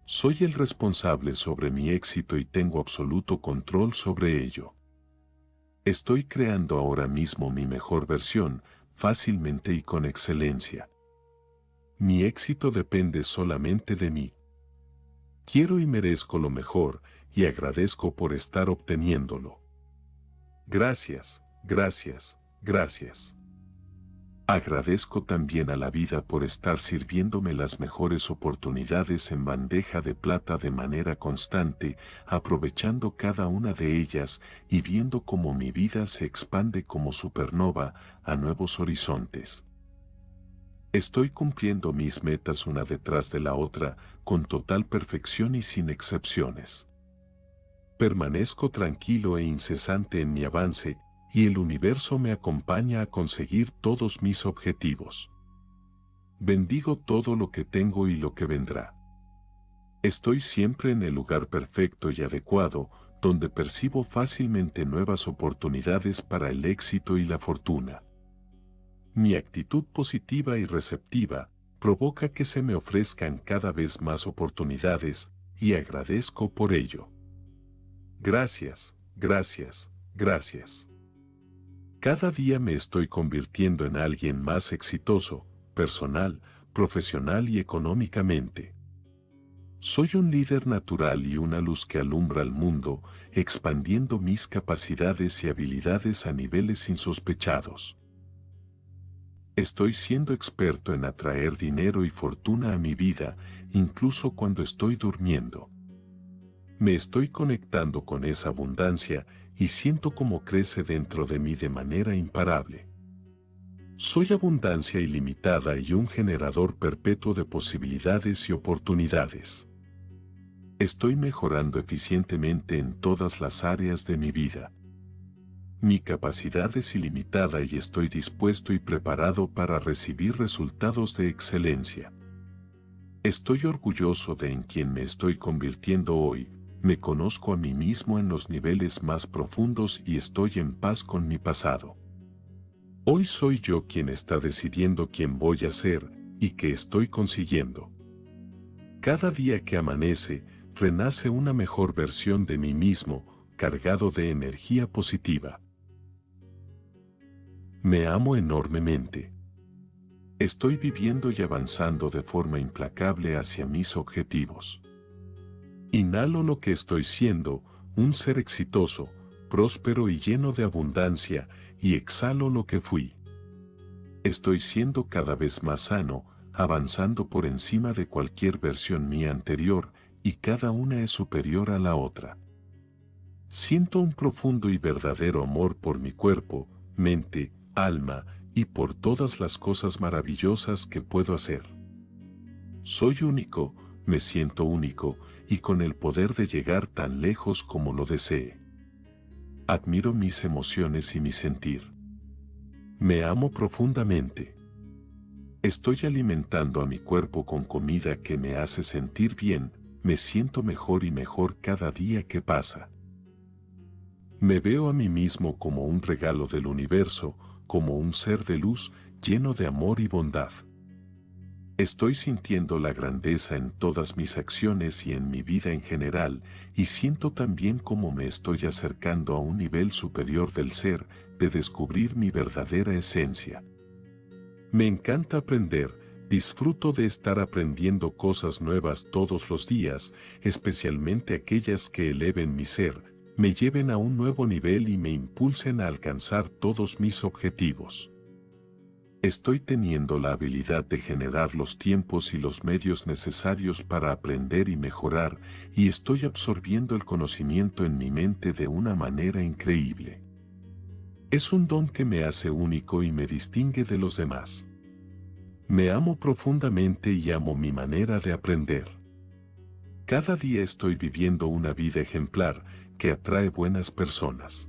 Soy el responsable sobre mi éxito y tengo absoluto control sobre ello. Estoy creando ahora mismo mi mejor versión, fácilmente y con excelencia. Mi éxito depende solamente de mí. Quiero y merezco lo mejor y agradezco por estar obteniéndolo. Gracias, gracias, gracias. Agradezco también a la vida por estar sirviéndome las mejores oportunidades en bandeja de plata de manera constante, aprovechando cada una de ellas y viendo cómo mi vida se expande como supernova a nuevos horizontes. Estoy cumpliendo mis metas una detrás de la otra, con total perfección y sin excepciones. Permanezco tranquilo e incesante en mi avance, y el universo me acompaña a conseguir todos mis objetivos. Bendigo todo lo que tengo y lo que vendrá. Estoy siempre en el lugar perfecto y adecuado, donde percibo fácilmente nuevas oportunidades para el éxito y la fortuna. Mi actitud positiva y receptiva provoca que se me ofrezcan cada vez más oportunidades y agradezco por ello. Gracias, gracias, gracias. Cada día me estoy convirtiendo en alguien más exitoso, personal, profesional y económicamente. Soy un líder natural y una luz que alumbra al mundo, expandiendo mis capacidades y habilidades a niveles insospechados. Estoy siendo experto en atraer dinero y fortuna a mi vida, incluso cuando estoy durmiendo. Me estoy conectando con esa abundancia y siento cómo crece dentro de mí de manera imparable. Soy abundancia ilimitada y un generador perpetuo de posibilidades y oportunidades. Estoy mejorando eficientemente en todas las áreas de mi vida. Mi capacidad es ilimitada y estoy dispuesto y preparado para recibir resultados de excelencia. Estoy orgulloso de en quien me estoy convirtiendo hoy, me conozco a mí mismo en los niveles más profundos y estoy en paz con mi pasado. Hoy soy yo quien está decidiendo quién voy a ser y qué estoy consiguiendo. Cada día que amanece, renace una mejor versión de mí mismo, cargado de energía positiva. Me amo enormemente. Estoy viviendo y avanzando de forma implacable hacia mis objetivos. Inhalo lo que estoy siendo, un ser exitoso, próspero y lleno de abundancia, y exhalo lo que fui. Estoy siendo cada vez más sano, avanzando por encima de cualquier versión mía anterior, y cada una es superior a la otra. Siento un profundo y verdadero amor por mi cuerpo, mente, alma, y por todas las cosas maravillosas que puedo hacer. Soy único, me siento único, y con el poder de llegar tan lejos como lo desee. Admiro mis emociones y mi sentir. Me amo profundamente. Estoy alimentando a mi cuerpo con comida que me hace sentir bien, me siento mejor y mejor cada día que pasa. Me veo a mí mismo como un regalo del universo, como un ser de luz lleno de amor y bondad. Estoy sintiendo la grandeza en todas mis acciones y en mi vida en general, y siento también cómo me estoy acercando a un nivel superior del ser, de descubrir mi verdadera esencia. Me encanta aprender, disfruto de estar aprendiendo cosas nuevas todos los días, especialmente aquellas que eleven mi ser, me lleven a un nuevo nivel y me impulsen a alcanzar todos mis objetivos. Estoy teniendo la habilidad de generar los tiempos y los medios necesarios para aprender y mejorar y estoy absorbiendo el conocimiento en mi mente de una manera increíble. Es un don que me hace único y me distingue de los demás. Me amo profundamente y amo mi manera de aprender. Cada día estoy viviendo una vida ejemplar que atrae buenas personas.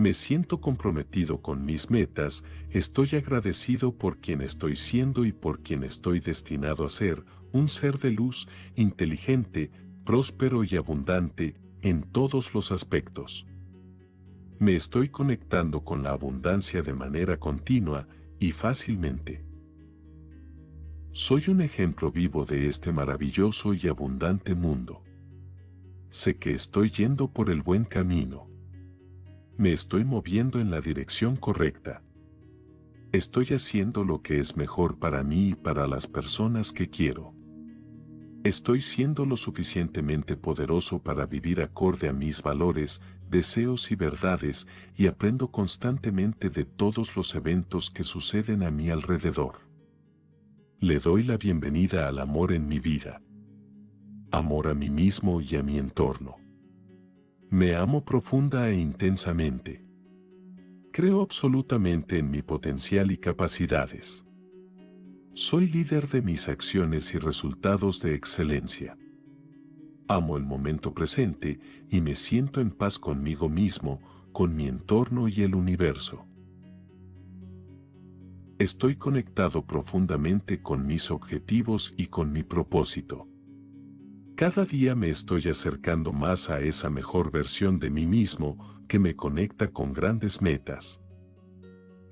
Me siento comprometido con mis metas, estoy agradecido por quien estoy siendo y por quien estoy destinado a ser, un ser de luz, inteligente, próspero y abundante en todos los aspectos. Me estoy conectando con la abundancia de manera continua y fácilmente. Soy un ejemplo vivo de este maravilloso y abundante mundo. Sé que estoy yendo por el buen camino me estoy moviendo en la dirección correcta. Estoy haciendo lo que es mejor para mí y para las personas que quiero. Estoy siendo lo suficientemente poderoso para vivir acorde a mis valores, deseos y verdades y aprendo constantemente de todos los eventos que suceden a mi alrededor. Le doy la bienvenida al amor en mi vida. Amor a mí mismo y a mi entorno. Me amo profunda e intensamente. Creo absolutamente en mi potencial y capacidades. Soy líder de mis acciones y resultados de excelencia. Amo el momento presente y me siento en paz conmigo mismo, con mi entorno y el universo. Estoy conectado profundamente con mis objetivos y con mi propósito. Cada día me estoy acercando más a esa mejor versión de mí mismo que me conecta con grandes metas.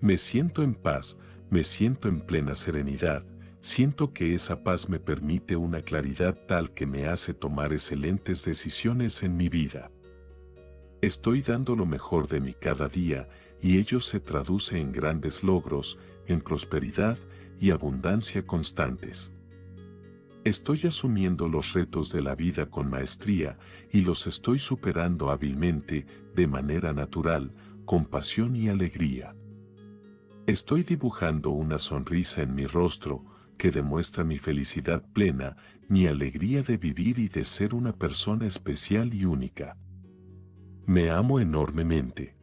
Me siento en paz, me siento en plena serenidad, siento que esa paz me permite una claridad tal que me hace tomar excelentes decisiones en mi vida. Estoy dando lo mejor de mí cada día y ello se traduce en grandes logros, en prosperidad y abundancia constantes. Estoy asumiendo los retos de la vida con maestría y los estoy superando hábilmente, de manera natural, con pasión y alegría. Estoy dibujando una sonrisa en mi rostro que demuestra mi felicidad plena, mi alegría de vivir y de ser una persona especial y única. Me amo enormemente.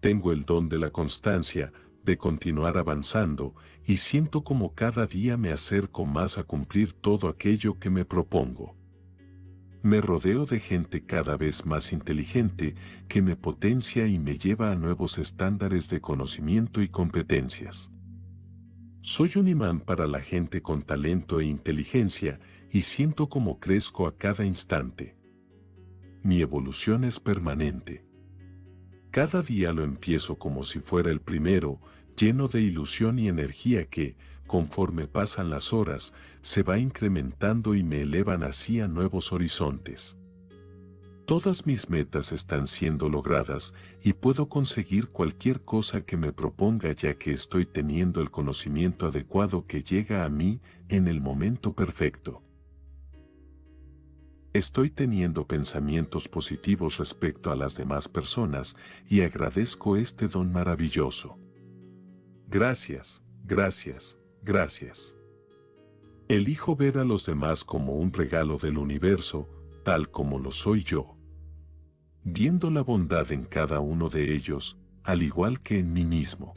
Tengo el don de la constancia, de continuar avanzando y siento como cada día me acerco más a cumplir todo aquello que me propongo. Me rodeo de gente cada vez más inteligente que me potencia y me lleva a nuevos estándares de conocimiento y competencias. Soy un imán para la gente con talento e inteligencia y siento cómo crezco a cada instante. Mi evolución es permanente. Cada día lo empiezo como si fuera el primero, lleno de ilusión y energía que, conforme pasan las horas, se va incrementando y me elevan así a nuevos horizontes. Todas mis metas están siendo logradas y puedo conseguir cualquier cosa que me proponga ya que estoy teniendo el conocimiento adecuado que llega a mí en el momento perfecto. Estoy teniendo pensamientos positivos respecto a las demás personas y agradezco este don maravilloso. Gracias, gracias, gracias. Elijo ver a los demás como un regalo del universo, tal como lo soy yo. Viendo la bondad en cada uno de ellos, al igual que en mí mismo.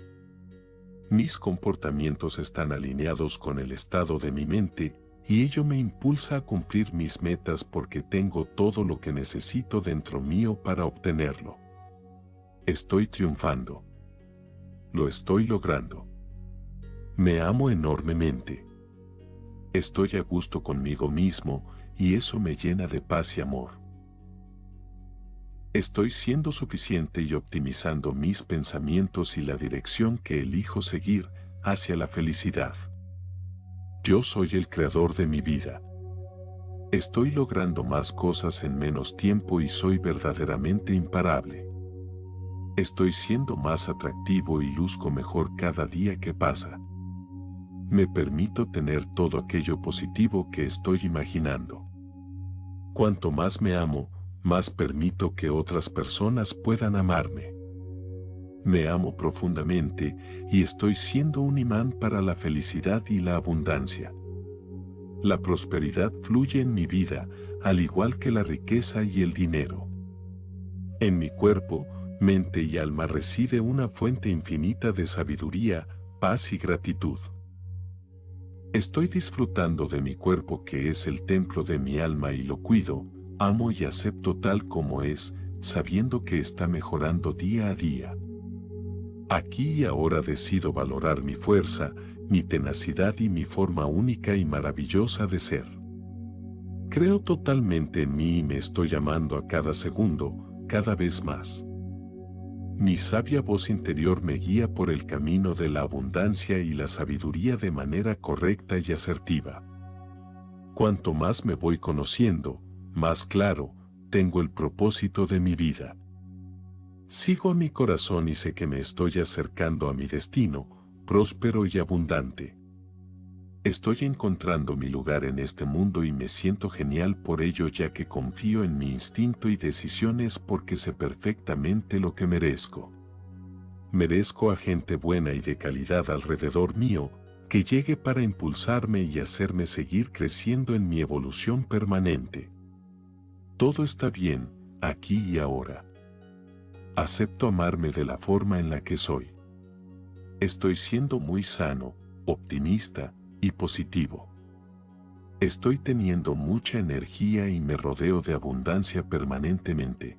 Mis comportamientos están alineados con el estado de mi mente y ello me impulsa a cumplir mis metas porque tengo todo lo que necesito dentro mío para obtenerlo. Estoy triunfando. Lo estoy logrando. Me amo enormemente. Estoy a gusto conmigo mismo y eso me llena de paz y amor. Estoy siendo suficiente y optimizando mis pensamientos y la dirección que elijo seguir hacia la felicidad. Yo soy el creador de mi vida. Estoy logrando más cosas en menos tiempo y soy verdaderamente imparable. Estoy siendo más atractivo y luzco mejor cada día que pasa. Me permito tener todo aquello positivo que estoy imaginando. Cuanto más me amo, más permito que otras personas puedan amarme. Me amo profundamente y estoy siendo un imán para la felicidad y la abundancia. La prosperidad fluye en mi vida, al igual que la riqueza y el dinero. En mi cuerpo, mente y alma reside una fuente infinita de sabiduría, paz y gratitud. Estoy disfrutando de mi cuerpo que es el templo de mi alma y lo cuido, amo y acepto tal como es, sabiendo que está mejorando día a día. Aquí y ahora decido valorar mi fuerza, mi tenacidad y mi forma única y maravillosa de ser. Creo totalmente en mí y me estoy llamando a cada segundo, cada vez más. Mi sabia voz interior me guía por el camino de la abundancia y la sabiduría de manera correcta y asertiva. Cuanto más me voy conociendo, más claro, tengo el propósito de mi vida. Sigo a mi corazón y sé que me estoy acercando a mi destino, próspero y abundante. Estoy encontrando mi lugar en este mundo y me siento genial por ello ya que confío en mi instinto y decisiones porque sé perfectamente lo que merezco. Merezco a gente buena y de calidad alrededor mío, que llegue para impulsarme y hacerme seguir creciendo en mi evolución permanente. Todo está bien, aquí y ahora. Acepto amarme de la forma en la que soy. Estoy siendo muy sano, optimista y positivo. Estoy teniendo mucha energía y me rodeo de abundancia permanentemente.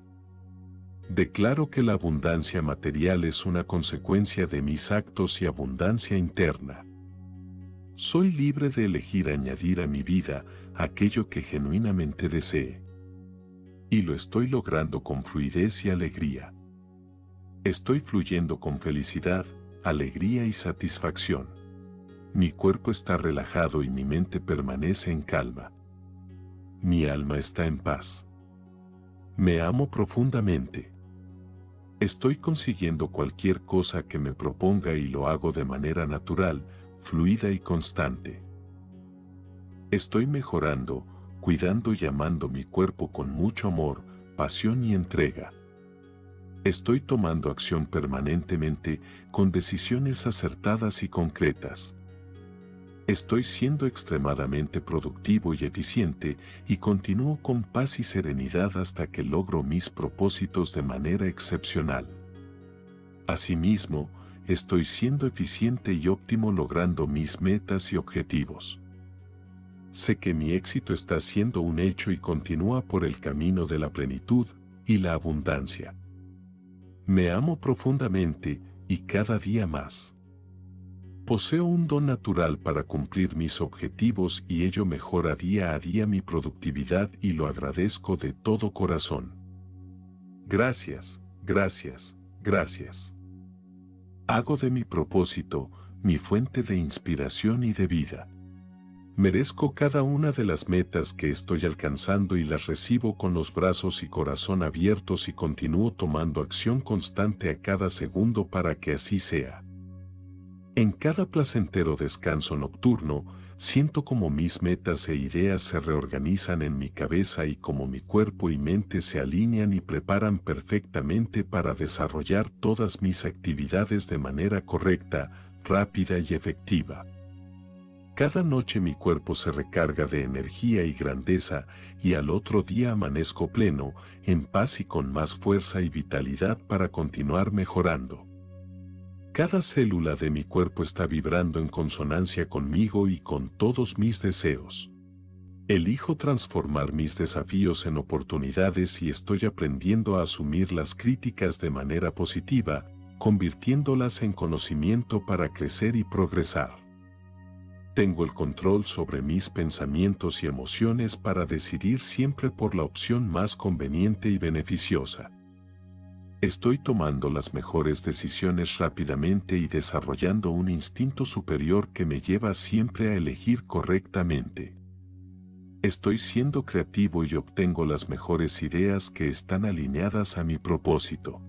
Declaro que la abundancia material es una consecuencia de mis actos y abundancia interna. Soy libre de elegir añadir a mi vida aquello que genuinamente desee. Y lo estoy logrando con fluidez y alegría. Estoy fluyendo con felicidad, alegría y satisfacción. Mi cuerpo está relajado y mi mente permanece en calma. Mi alma está en paz. Me amo profundamente. Estoy consiguiendo cualquier cosa que me proponga y lo hago de manera natural, fluida y constante. Estoy mejorando, cuidando y amando mi cuerpo con mucho amor, pasión y entrega. Estoy tomando acción permanentemente con decisiones acertadas y concretas. Estoy siendo extremadamente productivo y eficiente y continúo con paz y serenidad hasta que logro mis propósitos de manera excepcional. Asimismo, estoy siendo eficiente y óptimo logrando mis metas y objetivos. sé que mi éxito está siendo un hecho y continúa por el camino de la plenitud y la abundancia. Me amo profundamente y cada día más. Poseo un don natural para cumplir mis objetivos y ello mejora día a día mi productividad y lo agradezco de todo corazón. Gracias, gracias, gracias. Hago de mi propósito mi fuente de inspiración y de vida. Merezco cada una de las metas que estoy alcanzando y las recibo con los brazos y corazón abiertos y continúo tomando acción constante a cada segundo para que así sea. En cada placentero descanso nocturno, siento como mis metas e ideas se reorganizan en mi cabeza y como mi cuerpo y mente se alinean y preparan perfectamente para desarrollar todas mis actividades de manera correcta, rápida y efectiva. Cada noche mi cuerpo se recarga de energía y grandeza y al otro día amanezco pleno, en paz y con más fuerza y vitalidad para continuar mejorando. Cada célula de mi cuerpo está vibrando en consonancia conmigo y con todos mis deseos. Elijo transformar mis desafíos en oportunidades y estoy aprendiendo a asumir las críticas de manera positiva, convirtiéndolas en conocimiento para crecer y progresar. Tengo el control sobre mis pensamientos y emociones para decidir siempre por la opción más conveniente y beneficiosa. Estoy tomando las mejores decisiones rápidamente y desarrollando un instinto superior que me lleva siempre a elegir correctamente. Estoy siendo creativo y obtengo las mejores ideas que están alineadas a mi propósito.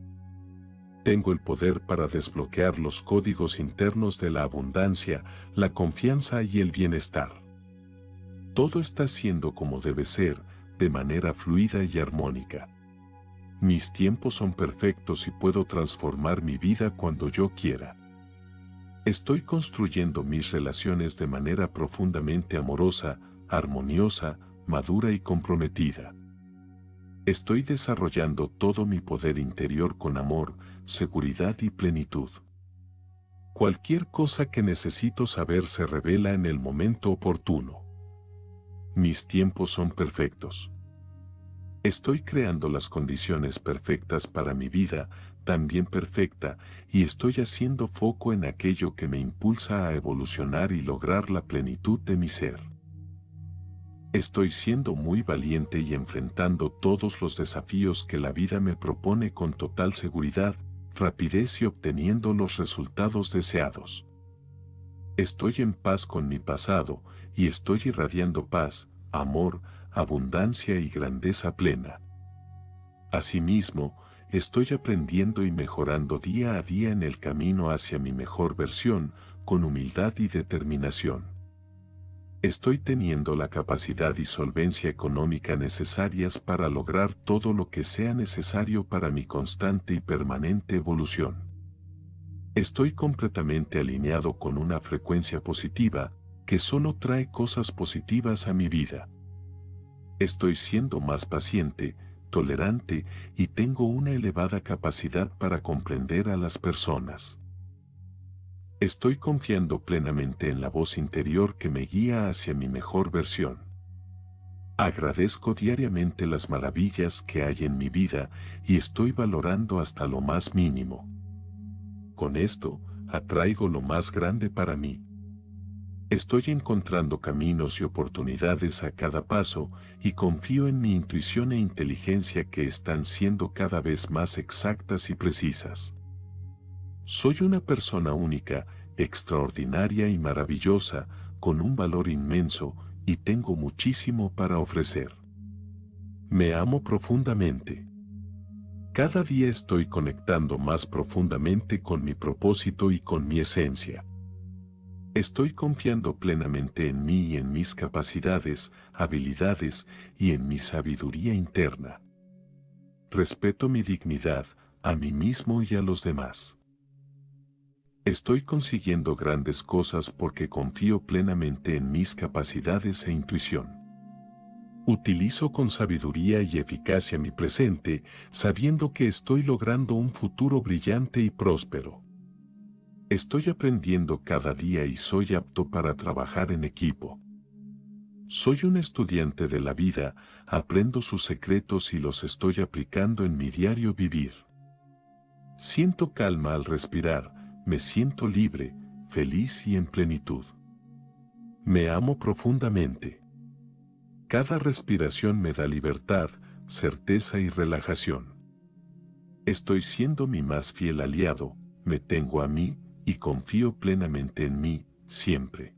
Tengo el poder para desbloquear los códigos internos de la abundancia, la confianza y el bienestar. Todo está siendo como debe ser, de manera fluida y armónica. Mis tiempos son perfectos y puedo transformar mi vida cuando yo quiera. Estoy construyendo mis relaciones de manera profundamente amorosa, armoniosa, madura y comprometida. Estoy desarrollando todo mi poder interior con amor, seguridad y plenitud. Cualquier cosa que necesito saber se revela en el momento oportuno. Mis tiempos son perfectos. Estoy creando las condiciones perfectas para mi vida, también perfecta, y estoy haciendo foco en aquello que me impulsa a evolucionar y lograr la plenitud de mi ser. Estoy siendo muy valiente y enfrentando todos los desafíos que la vida me propone con total seguridad, rapidez y obteniendo los resultados deseados. Estoy en paz con mi pasado y estoy irradiando paz, amor, abundancia y grandeza plena. Asimismo, estoy aprendiendo y mejorando día a día en el camino hacia mi mejor versión, con humildad y determinación. Estoy teniendo la capacidad y solvencia económica necesarias para lograr todo lo que sea necesario para mi constante y permanente evolución. Estoy completamente alineado con una frecuencia positiva que solo trae cosas positivas a mi vida. Estoy siendo más paciente, tolerante y tengo una elevada capacidad para comprender a las personas. Estoy confiando plenamente en la voz interior que me guía hacia mi mejor versión. Agradezco diariamente las maravillas que hay en mi vida y estoy valorando hasta lo más mínimo. Con esto, atraigo lo más grande para mí. Estoy encontrando caminos y oportunidades a cada paso y confío en mi intuición e inteligencia que están siendo cada vez más exactas y precisas. Soy una persona única, extraordinaria y maravillosa, con un valor inmenso y tengo muchísimo para ofrecer. Me amo profundamente. Cada día estoy conectando más profundamente con mi propósito y con mi esencia. Estoy confiando plenamente en mí y en mis capacidades, habilidades y en mi sabiduría interna. Respeto mi dignidad, a mí mismo y a los demás. Estoy consiguiendo grandes cosas porque confío plenamente en mis capacidades e intuición. Utilizo con sabiduría y eficacia mi presente, sabiendo que estoy logrando un futuro brillante y próspero. Estoy aprendiendo cada día y soy apto para trabajar en equipo. Soy un estudiante de la vida, aprendo sus secretos y los estoy aplicando en mi diario vivir. Siento calma al respirar, me siento libre, feliz y en plenitud. Me amo profundamente. Cada respiración me da libertad, certeza y relajación. Estoy siendo mi más fiel aliado, me tengo a mí y confío plenamente en mí, siempre.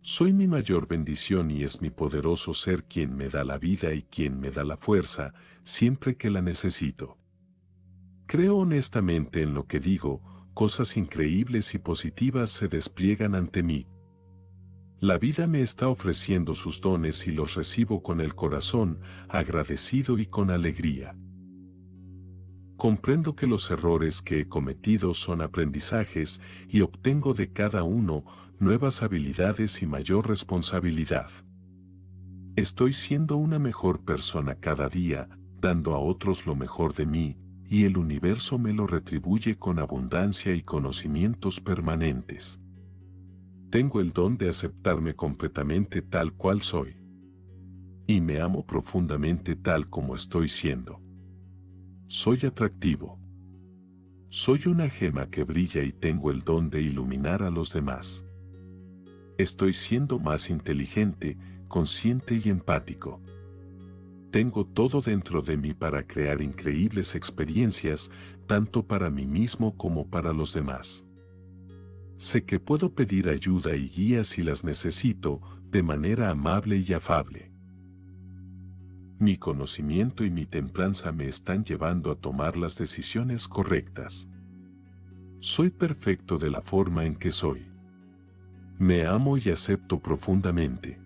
Soy mi mayor bendición y es mi poderoso ser quien me da la vida y quien me da la fuerza, siempre que la necesito. Creo honestamente en lo que digo, cosas increíbles y positivas se despliegan ante mí. La vida me está ofreciendo sus dones y los recibo con el corazón, agradecido y con alegría. Comprendo que los errores que he cometido son aprendizajes y obtengo de cada uno nuevas habilidades y mayor responsabilidad. Estoy siendo una mejor persona cada día, dando a otros lo mejor de mí, y el universo me lo retribuye con abundancia y conocimientos permanentes. Tengo el don de aceptarme completamente tal cual soy. Y me amo profundamente tal como estoy siendo. Soy atractivo. Soy una gema que brilla y tengo el don de iluminar a los demás. Estoy siendo más inteligente, consciente y empático. Tengo todo dentro de mí para crear increíbles experiencias, tanto para mí mismo como para los demás. Sé que puedo pedir ayuda y guía si las necesito, de manera amable y afable. Mi conocimiento y mi templanza me están llevando a tomar las decisiones correctas. Soy perfecto de la forma en que soy. Me amo y acepto profundamente.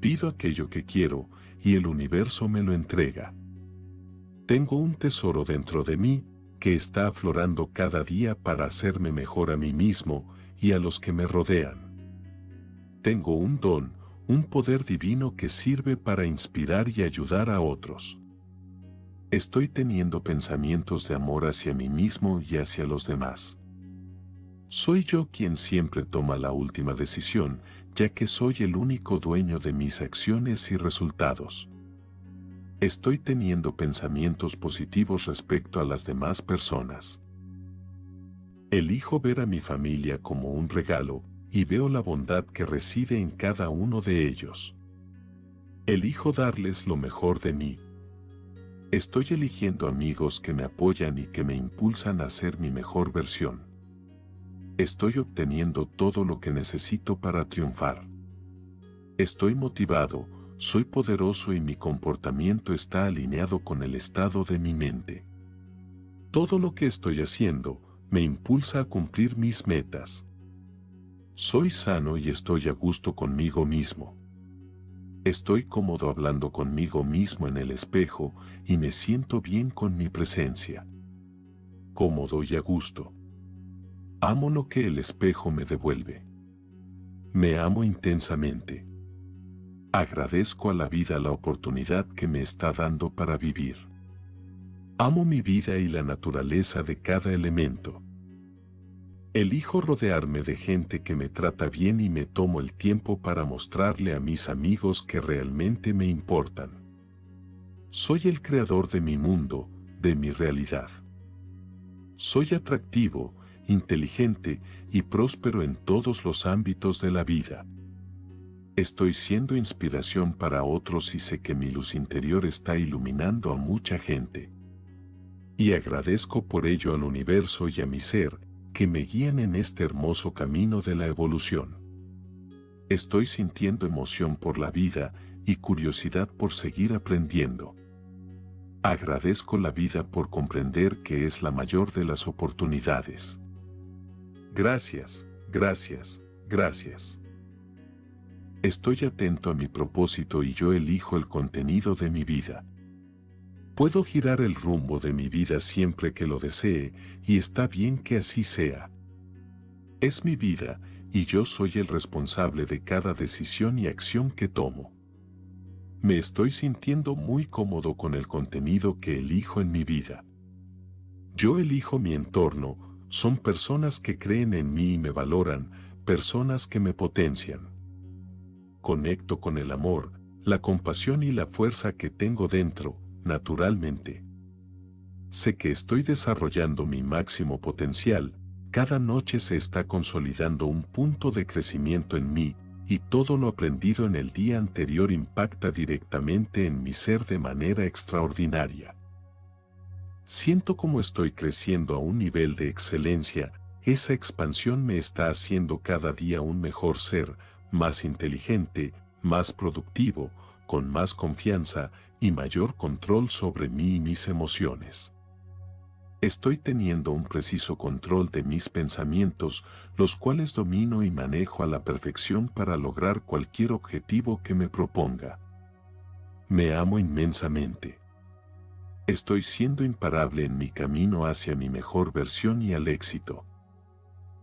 Pido aquello que quiero y el universo me lo entrega. Tengo un tesoro dentro de mí que está aflorando cada día para hacerme mejor a mí mismo y a los que me rodean. Tengo un don, un poder divino que sirve para inspirar y ayudar a otros. Estoy teniendo pensamientos de amor hacia mí mismo y hacia los demás. Soy yo quien siempre toma la última decisión, ya que soy el único dueño de mis acciones y resultados. Estoy teniendo pensamientos positivos respecto a las demás personas. Elijo ver a mi familia como un regalo, y veo la bondad que reside en cada uno de ellos. Elijo darles lo mejor de mí. Estoy eligiendo amigos que me apoyan y que me impulsan a ser mi mejor versión. Estoy obteniendo todo lo que necesito para triunfar. Estoy motivado, soy poderoso y mi comportamiento está alineado con el estado de mi mente. Todo lo que estoy haciendo me impulsa a cumplir mis metas. Soy sano y estoy a gusto conmigo mismo. Estoy cómodo hablando conmigo mismo en el espejo y me siento bien con mi presencia. Cómodo y a gusto. Amo lo que el espejo me devuelve. Me amo intensamente. Agradezco a la vida la oportunidad que me está dando para vivir. Amo mi vida y la naturaleza de cada elemento. Elijo rodearme de gente que me trata bien y me tomo el tiempo para mostrarle a mis amigos que realmente me importan. Soy el creador de mi mundo, de mi realidad. Soy atractivo, inteligente y próspero en todos los ámbitos de la vida. Estoy siendo inspiración para otros y sé que mi luz interior está iluminando a mucha gente. Y agradezco por ello al universo y a mi ser, que me guían en este hermoso camino de la evolución. Estoy sintiendo emoción por la vida y curiosidad por seguir aprendiendo. Agradezco la vida por comprender que es la mayor de las oportunidades. Gracias, gracias, gracias. Estoy atento a mi propósito y yo elijo el contenido de mi vida. Puedo girar el rumbo de mi vida siempre que lo desee y está bien que así sea. Es mi vida y yo soy el responsable de cada decisión y acción que tomo. Me estoy sintiendo muy cómodo con el contenido que elijo en mi vida. Yo elijo mi entorno, son personas que creen en mí y me valoran, personas que me potencian. conecto con el amor, la compasión y la fuerza que tengo dentro, naturalmente. Sé que estoy desarrollando mi máximo potencial, cada noche se está consolidando un punto de crecimiento en mí, y todo lo aprendido en el día anterior impacta directamente en mi ser de manera extraordinaria. Siento como estoy creciendo a un nivel de excelencia, esa expansión me está haciendo cada día un mejor ser, más inteligente, más productivo, con más confianza y mayor control sobre mí y mis emociones. Estoy teniendo un preciso control de mis pensamientos, los cuales domino y manejo a la perfección para lograr cualquier objetivo que me proponga. Me amo inmensamente. Estoy siendo imparable en mi camino hacia mi mejor versión y al éxito.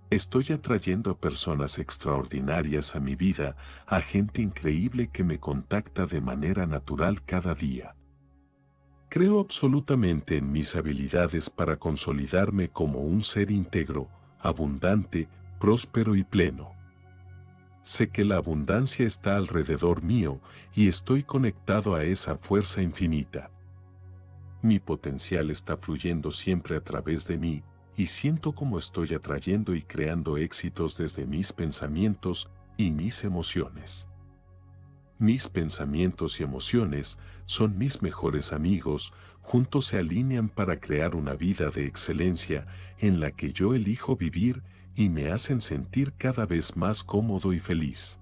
Estoy atrayendo a personas extraordinarias a mi vida, a gente increíble que me contacta de manera natural cada día. Creo absolutamente en mis habilidades para consolidarme como un ser íntegro, abundante, próspero y pleno. Sé que la abundancia está alrededor mío y estoy conectado a esa fuerza infinita. Mi potencial está fluyendo siempre a través de mí, y siento como estoy atrayendo y creando éxitos desde mis pensamientos y mis emociones. Mis pensamientos y emociones son mis mejores amigos, juntos se alinean para crear una vida de excelencia en la que yo elijo vivir y me hacen sentir cada vez más cómodo y feliz.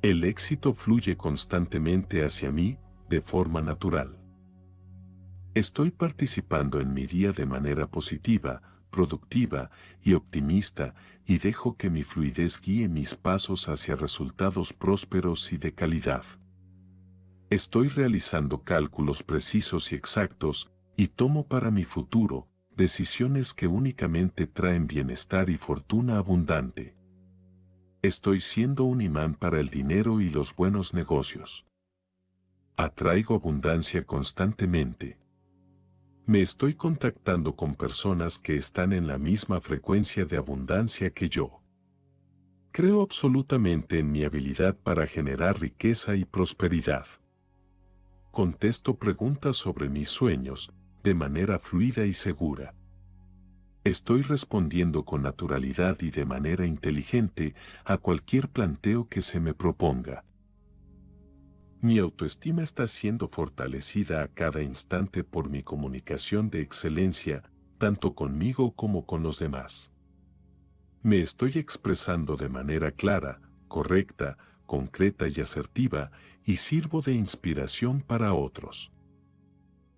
El éxito fluye constantemente hacia mí de forma natural. Estoy participando en mi día de manera positiva, productiva y optimista y dejo que mi fluidez guíe mis pasos hacia resultados prósperos y de calidad. Estoy realizando cálculos precisos y exactos y tomo para mi futuro decisiones que únicamente traen bienestar y fortuna abundante. Estoy siendo un imán para el dinero y los buenos negocios. Atraigo abundancia constantemente. Me estoy contactando con personas que están en la misma frecuencia de abundancia que yo. Creo absolutamente en mi habilidad para generar riqueza y prosperidad. Contesto preguntas sobre mis sueños de manera fluida y segura. Estoy respondiendo con naturalidad y de manera inteligente a cualquier planteo que se me proponga. Mi autoestima está siendo fortalecida a cada instante por mi comunicación de excelencia, tanto conmigo como con los demás. Me estoy expresando de manera clara, correcta, concreta y asertiva, y sirvo de inspiración para otros.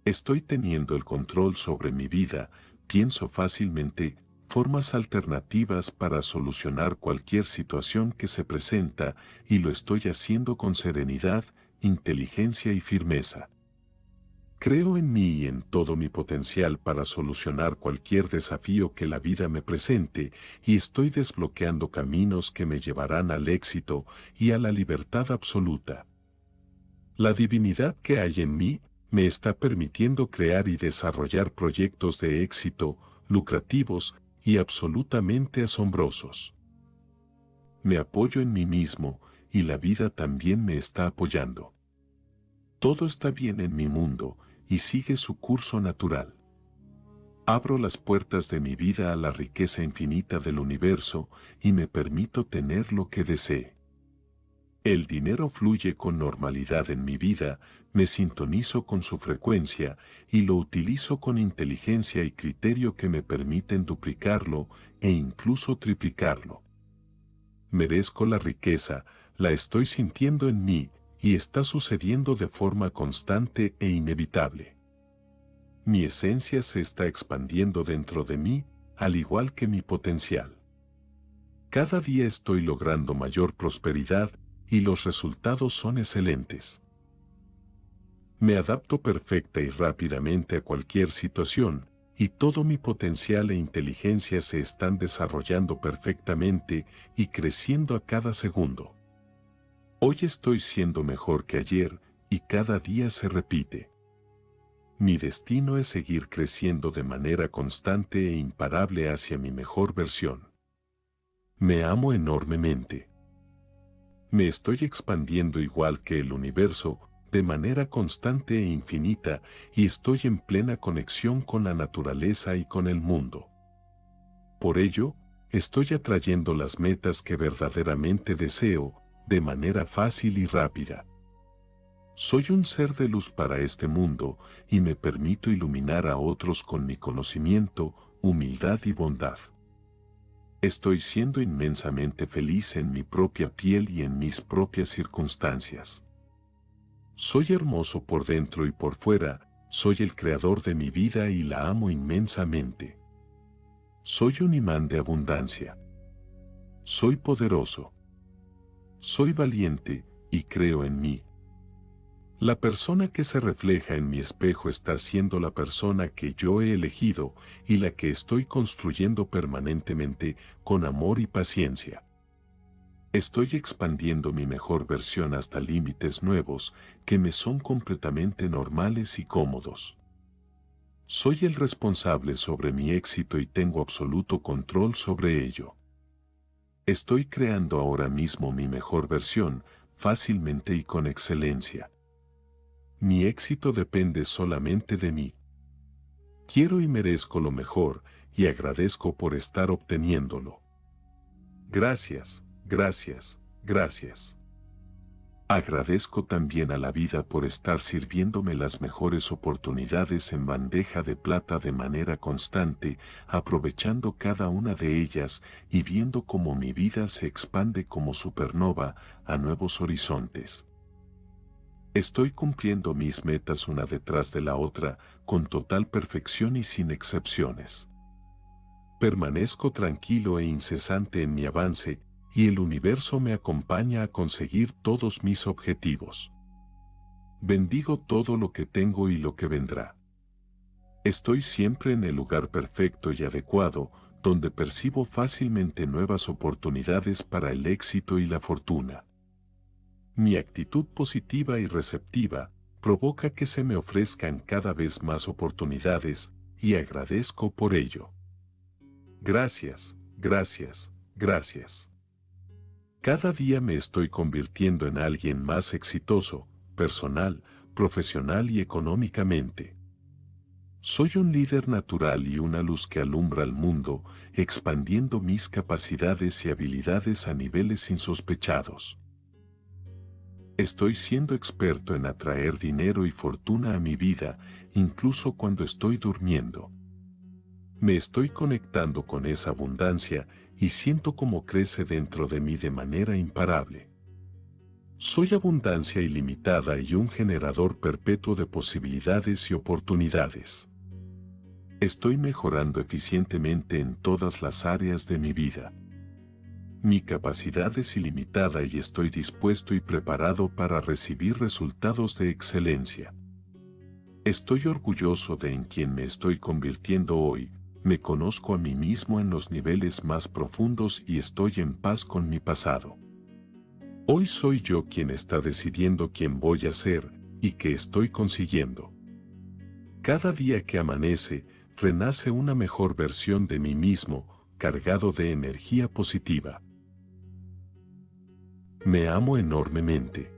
Estoy teniendo el control sobre mi vida, pienso fácilmente, formas alternativas para solucionar cualquier situación que se presenta y lo estoy haciendo con serenidad inteligencia y firmeza. Creo en mí y en todo mi potencial para solucionar cualquier desafío que la vida me presente y estoy desbloqueando caminos que me llevarán al éxito y a la libertad absoluta. La divinidad que hay en mí me está permitiendo crear y desarrollar proyectos de éxito, lucrativos y absolutamente asombrosos. Me apoyo en mí mismo y la vida también me está apoyando. Todo está bien en mi mundo y sigue su curso natural. Abro las puertas de mi vida a la riqueza infinita del universo y me permito tener lo que desee. El dinero fluye con normalidad en mi vida, me sintonizo con su frecuencia y lo utilizo con inteligencia y criterio que me permiten duplicarlo e incluso triplicarlo. Merezco la riqueza, la estoy sintiendo en mí y está sucediendo de forma constante e inevitable. Mi esencia se está expandiendo dentro de mí, al igual que mi potencial. Cada día estoy logrando mayor prosperidad y los resultados son excelentes. Me adapto perfecta y rápidamente a cualquier situación, y todo mi potencial e inteligencia se están desarrollando perfectamente y creciendo a cada segundo. Hoy estoy siendo mejor que ayer y cada día se repite. Mi destino es seguir creciendo de manera constante e imparable hacia mi mejor versión. Me amo enormemente. Me estoy expandiendo igual que el universo, de manera constante e infinita, y estoy en plena conexión con la naturaleza y con el mundo. Por ello, estoy atrayendo las metas que verdaderamente deseo, de manera fácil y rápida. Soy un ser de luz para este mundo y me permito iluminar a otros con mi conocimiento, humildad y bondad. Estoy siendo inmensamente feliz en mi propia piel y en mis propias circunstancias. Soy hermoso por dentro y por fuera, soy el creador de mi vida y la amo inmensamente. Soy un imán de abundancia. Soy poderoso. Soy valiente y creo en mí. La persona que se refleja en mi espejo está siendo la persona que yo he elegido y la que estoy construyendo permanentemente con amor y paciencia. Estoy expandiendo mi mejor versión hasta límites nuevos que me son completamente normales y cómodos. Soy el responsable sobre mi éxito y tengo absoluto control sobre ello. Estoy creando ahora mismo mi mejor versión, fácilmente y con excelencia. Mi éxito depende solamente de mí. Quiero y merezco lo mejor y agradezco por estar obteniéndolo. Gracias, gracias, gracias. Agradezco también a la vida por estar sirviéndome las mejores oportunidades en bandeja de plata de manera constante, aprovechando cada una de ellas y viendo cómo mi vida se expande como supernova a nuevos horizontes. Estoy cumpliendo mis metas una detrás de la otra, con total perfección y sin excepciones. Permanezco tranquilo e incesante en mi avance, y el universo me acompaña a conseguir todos mis objetivos. Bendigo todo lo que tengo y lo que vendrá. Estoy siempre en el lugar perfecto y adecuado, donde percibo fácilmente nuevas oportunidades para el éxito y la fortuna. Mi actitud positiva y receptiva provoca que se me ofrezcan cada vez más oportunidades y agradezco por ello. Gracias, gracias, gracias. Cada día me estoy convirtiendo en alguien más exitoso, personal, profesional y económicamente. Soy un líder natural y una luz que alumbra al mundo, expandiendo mis capacidades y habilidades a niveles insospechados. Estoy siendo experto en atraer dinero y fortuna a mi vida, incluso cuando estoy durmiendo. Me estoy conectando con esa abundancia y siento cómo crece dentro de mí de manera imparable. Soy abundancia ilimitada y un generador perpetuo de posibilidades y oportunidades. Estoy mejorando eficientemente en todas las áreas de mi vida. Mi capacidad es ilimitada y estoy dispuesto y preparado para recibir resultados de excelencia. Estoy orgulloso de en quien me estoy convirtiendo hoy, me conozco a mí mismo en los niveles más profundos y estoy en paz con mi pasado. Hoy soy yo quien está decidiendo quién voy a ser y qué estoy consiguiendo. Cada día que amanece, renace una mejor versión de mí mismo, cargado de energía positiva. Me amo enormemente.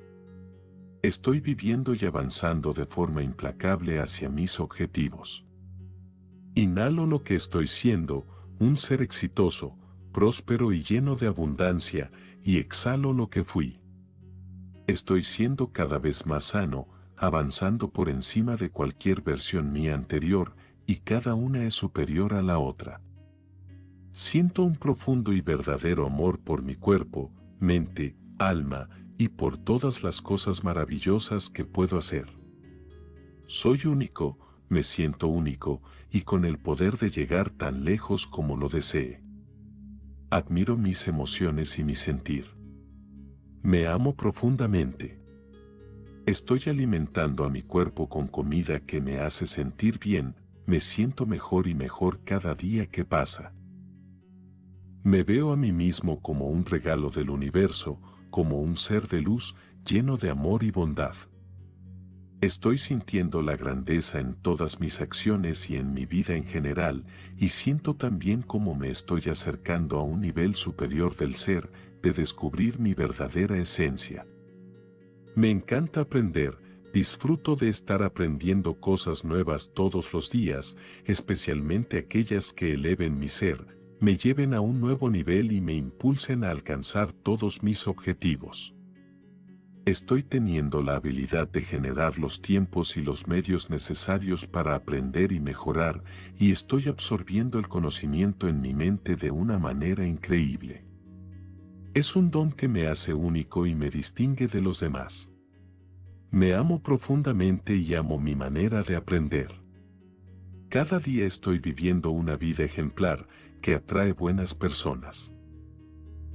Estoy viviendo y avanzando de forma implacable hacia mis objetivos. Inhalo lo que estoy siendo, un ser exitoso, próspero y lleno de abundancia, y exhalo lo que fui. Estoy siendo cada vez más sano, avanzando por encima de cualquier versión mía anterior, y cada una es superior a la otra. Siento un profundo y verdadero amor por mi cuerpo, mente, alma y por todas las cosas maravillosas que puedo hacer. Soy único, me siento único y con el poder de llegar tan lejos como lo desee. Admiro mis emociones y mi sentir. Me amo profundamente. Estoy alimentando a mi cuerpo con comida que me hace sentir bien, me siento mejor y mejor cada día que pasa. Me veo a mí mismo como un regalo del universo, como un ser de luz lleno de amor y bondad. Estoy sintiendo la grandeza en todas mis acciones y en mi vida en general, y siento también cómo me estoy acercando a un nivel superior del ser, de descubrir mi verdadera esencia. Me encanta aprender, disfruto de estar aprendiendo cosas nuevas todos los días, especialmente aquellas que eleven mi ser, me lleven a un nuevo nivel y me impulsen a alcanzar todos mis objetivos. Estoy teniendo la habilidad de generar los tiempos y los medios necesarios para aprender y mejorar, y estoy absorbiendo el conocimiento en mi mente de una manera increíble. Es un don que me hace único y me distingue de los demás. Me amo profundamente y amo mi manera de aprender. Cada día estoy viviendo una vida ejemplar que atrae buenas personas.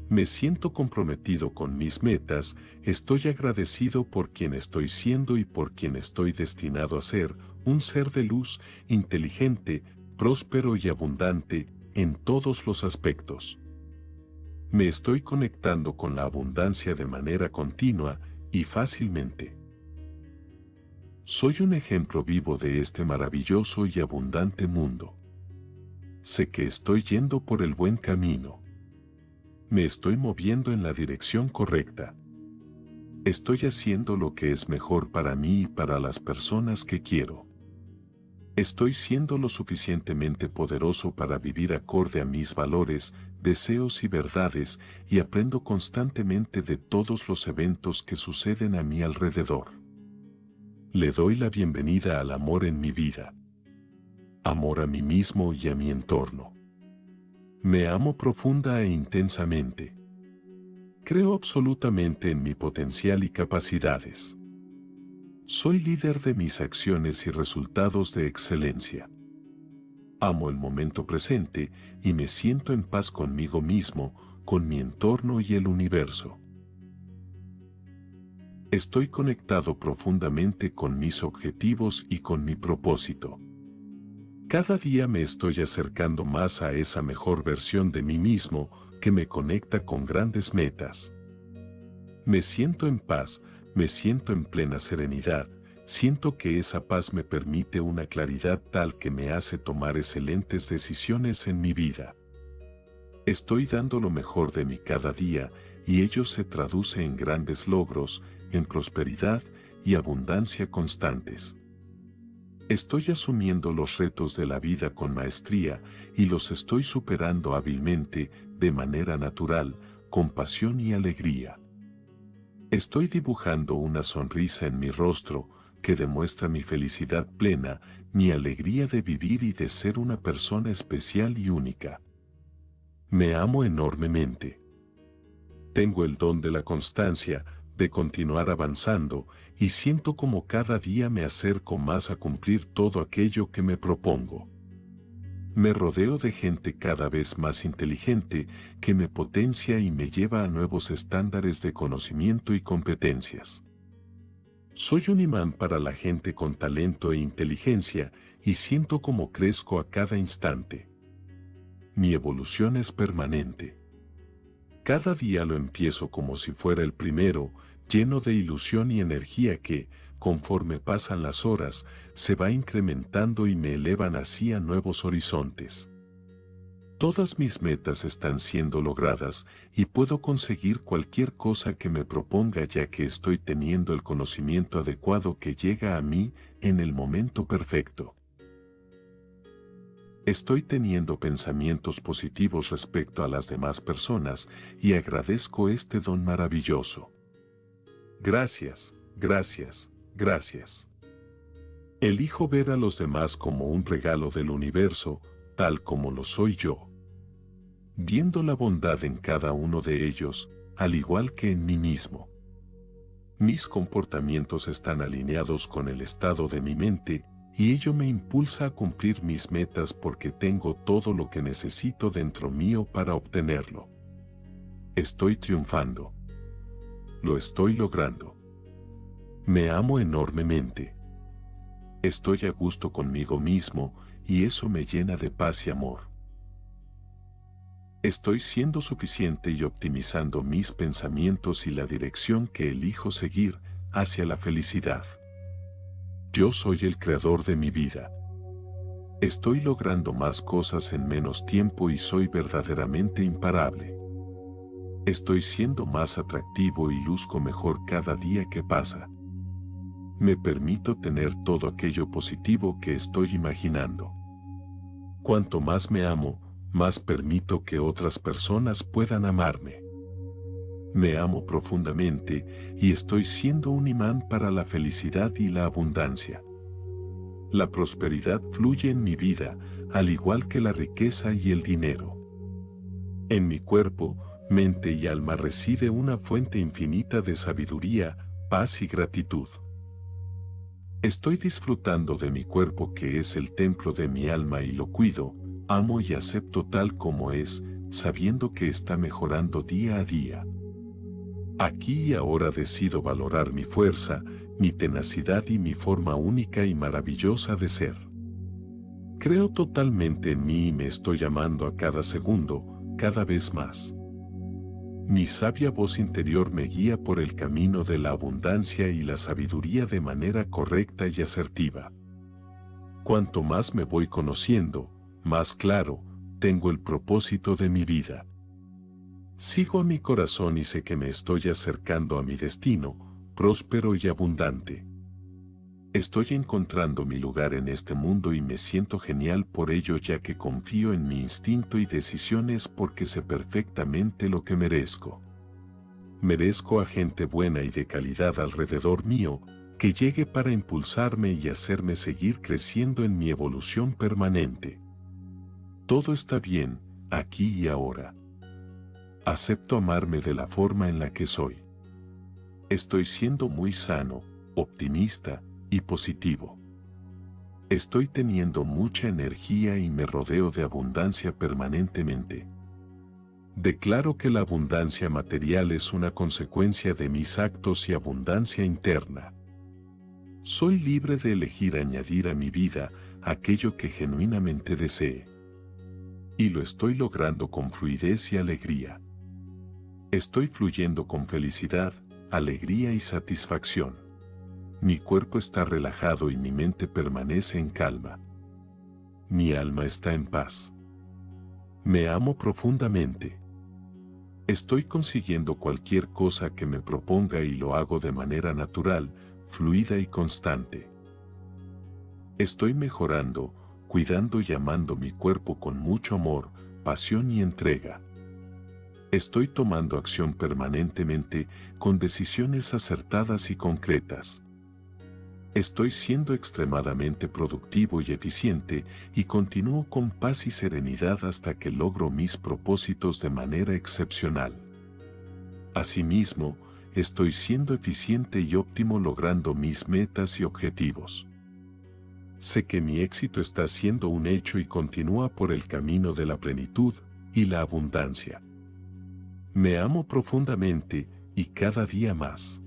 Me siento comprometido con mis metas, estoy agradecido por quien estoy siendo y por quien estoy destinado a ser, un ser de luz, inteligente, próspero y abundante en todos los aspectos. Me estoy conectando con la abundancia de manera continua y fácilmente. Soy un ejemplo vivo de este maravilloso y abundante mundo. Sé que estoy yendo por el buen camino me estoy moviendo en la dirección correcta. Estoy haciendo lo que es mejor para mí y para las personas que quiero. Estoy siendo lo suficientemente poderoso para vivir acorde a mis valores, deseos y verdades y aprendo constantemente de todos los eventos que suceden a mi alrededor. Le doy la bienvenida al amor en mi vida. Amor a mí mismo y a mi entorno. Me amo profunda e intensamente. Creo absolutamente en mi potencial y capacidades. Soy líder de mis acciones y resultados de excelencia. Amo el momento presente y me siento en paz conmigo mismo, con mi entorno y el universo. Estoy conectado profundamente con mis objetivos y con mi propósito. Cada día me estoy acercando más a esa mejor versión de mí mismo que me conecta con grandes metas. Me siento en paz, me siento en plena serenidad, siento que esa paz me permite una claridad tal que me hace tomar excelentes decisiones en mi vida. Estoy dando lo mejor de mí cada día y ello se traduce en grandes logros, en prosperidad y abundancia constantes. Estoy asumiendo los retos de la vida con maestría y los estoy superando hábilmente, de manera natural, con pasión y alegría. Estoy dibujando una sonrisa en mi rostro que demuestra mi felicidad plena, mi alegría de vivir y de ser una persona especial y única. Me amo enormemente. Tengo el don de la constancia, de continuar avanzando y siento como cada día me acerco más a cumplir todo aquello que me propongo. Me rodeo de gente cada vez más inteligente que me potencia y me lleva a nuevos estándares de conocimiento y competencias. Soy un imán para la gente con talento e inteligencia y siento como crezco a cada instante. Mi evolución es permanente. Cada día lo empiezo como si fuera el primero, lleno de ilusión y energía que, conforme pasan las horas, se va incrementando y me elevan así a nuevos horizontes. Todas mis metas están siendo logradas y puedo conseguir cualquier cosa que me proponga ya que estoy teniendo el conocimiento adecuado que llega a mí en el momento perfecto. Estoy teniendo pensamientos positivos respecto a las demás personas y agradezco este don maravilloso. Gracias, gracias, gracias. Elijo ver a los demás como un regalo del universo, tal como lo soy yo. Viendo la bondad en cada uno de ellos, al igual que en mí mismo. Mis comportamientos están alineados con el estado de mi mente y ello me impulsa a cumplir mis metas porque tengo todo lo que necesito dentro mío para obtenerlo. Estoy triunfando lo estoy logrando. Me amo enormemente. Estoy a gusto conmigo mismo y eso me llena de paz y amor. Estoy siendo suficiente y optimizando mis pensamientos y la dirección que elijo seguir hacia la felicidad. Yo soy el creador de mi vida. Estoy logrando más cosas en menos tiempo y soy verdaderamente imparable. Estoy siendo más atractivo y luzco mejor cada día que pasa. Me permito tener todo aquello positivo que estoy imaginando. Cuanto más me amo, más permito que otras personas puedan amarme. Me amo profundamente y estoy siendo un imán para la felicidad y la abundancia. La prosperidad fluye en mi vida, al igual que la riqueza y el dinero. En mi cuerpo, mente y alma reside una fuente infinita de sabiduría, paz y gratitud. Estoy disfrutando de mi cuerpo que es el templo de mi alma y lo cuido, amo y acepto tal como es, sabiendo que está mejorando día a día. Aquí y ahora decido valorar mi fuerza, mi tenacidad y mi forma única y maravillosa de ser. Creo totalmente en mí y me estoy llamando a cada segundo, cada vez más. Mi sabia voz interior me guía por el camino de la abundancia y la sabiduría de manera correcta y asertiva. Cuanto más me voy conociendo, más claro, tengo el propósito de mi vida. Sigo a mi corazón y sé que me estoy acercando a mi destino, próspero y abundante. Estoy encontrando mi lugar en este mundo y me siento genial por ello ya que confío en mi instinto y decisiones porque sé perfectamente lo que merezco. Merezco a gente buena y de calidad alrededor mío, que llegue para impulsarme y hacerme seguir creciendo en mi evolución permanente. Todo está bien, aquí y ahora. Acepto amarme de la forma en la que soy. Estoy siendo muy sano, optimista y positivo. Estoy teniendo mucha energía y me rodeo de abundancia permanentemente. Declaro que la abundancia material es una consecuencia de mis actos y abundancia interna. Soy libre de elegir añadir a mi vida aquello que genuinamente desee. Y lo estoy logrando con fluidez y alegría. Estoy fluyendo con felicidad, alegría y satisfacción. Mi cuerpo está relajado y mi mente permanece en calma. Mi alma está en paz. Me amo profundamente. Estoy consiguiendo cualquier cosa que me proponga y lo hago de manera natural, fluida y constante. Estoy mejorando, cuidando y amando mi cuerpo con mucho amor, pasión y entrega. Estoy tomando acción permanentemente con decisiones acertadas y concretas. Estoy siendo extremadamente productivo y eficiente y continúo con paz y serenidad hasta que logro mis propósitos de manera excepcional. Asimismo, estoy siendo eficiente y óptimo logrando mis metas y objetivos. Sé que mi éxito está siendo un hecho y continúa por el camino de la plenitud y la abundancia. Me amo profundamente y cada día más.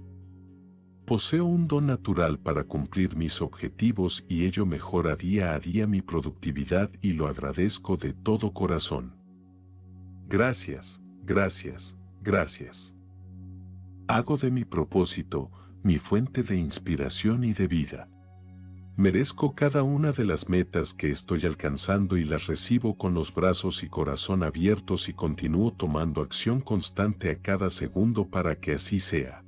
Poseo un don natural para cumplir mis objetivos y ello mejora día a día mi productividad y lo agradezco de todo corazón. Gracias, gracias, gracias. Hago de mi propósito mi fuente de inspiración y de vida. Merezco cada una de las metas que estoy alcanzando y las recibo con los brazos y corazón abiertos y continúo tomando acción constante a cada segundo para que así sea.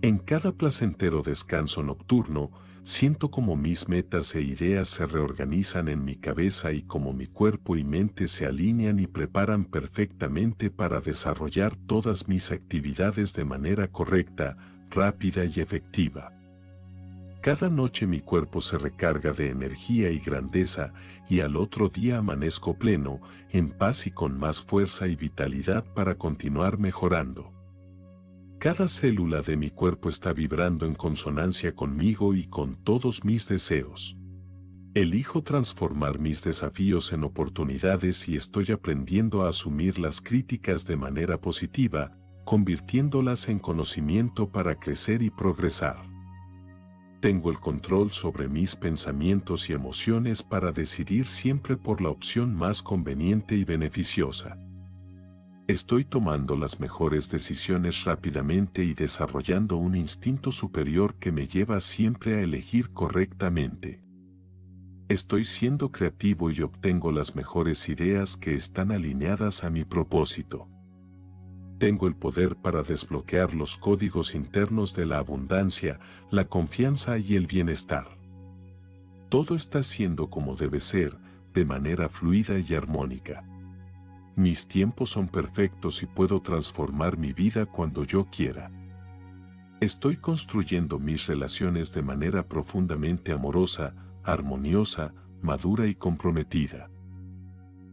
En cada placentero descanso nocturno, siento como mis metas e ideas se reorganizan en mi cabeza y como mi cuerpo y mente se alinean y preparan perfectamente para desarrollar todas mis actividades de manera correcta, rápida y efectiva. Cada noche mi cuerpo se recarga de energía y grandeza y al otro día amanezco pleno, en paz y con más fuerza y vitalidad para continuar mejorando. Cada célula de mi cuerpo está vibrando en consonancia conmigo y con todos mis deseos. Elijo transformar mis desafíos en oportunidades y estoy aprendiendo a asumir las críticas de manera positiva, convirtiéndolas en conocimiento para crecer y progresar. Tengo el control sobre mis pensamientos y emociones para decidir siempre por la opción más conveniente y beneficiosa. Estoy tomando las mejores decisiones rápidamente y desarrollando un instinto superior que me lleva siempre a elegir correctamente. Estoy siendo creativo y obtengo las mejores ideas que están alineadas a mi propósito. Tengo el poder para desbloquear los códigos internos de la abundancia, la confianza y el bienestar. Todo está siendo como debe ser, de manera fluida y armónica. Mis tiempos son perfectos y puedo transformar mi vida cuando yo quiera. Estoy construyendo mis relaciones de manera profundamente amorosa, armoniosa, madura y comprometida.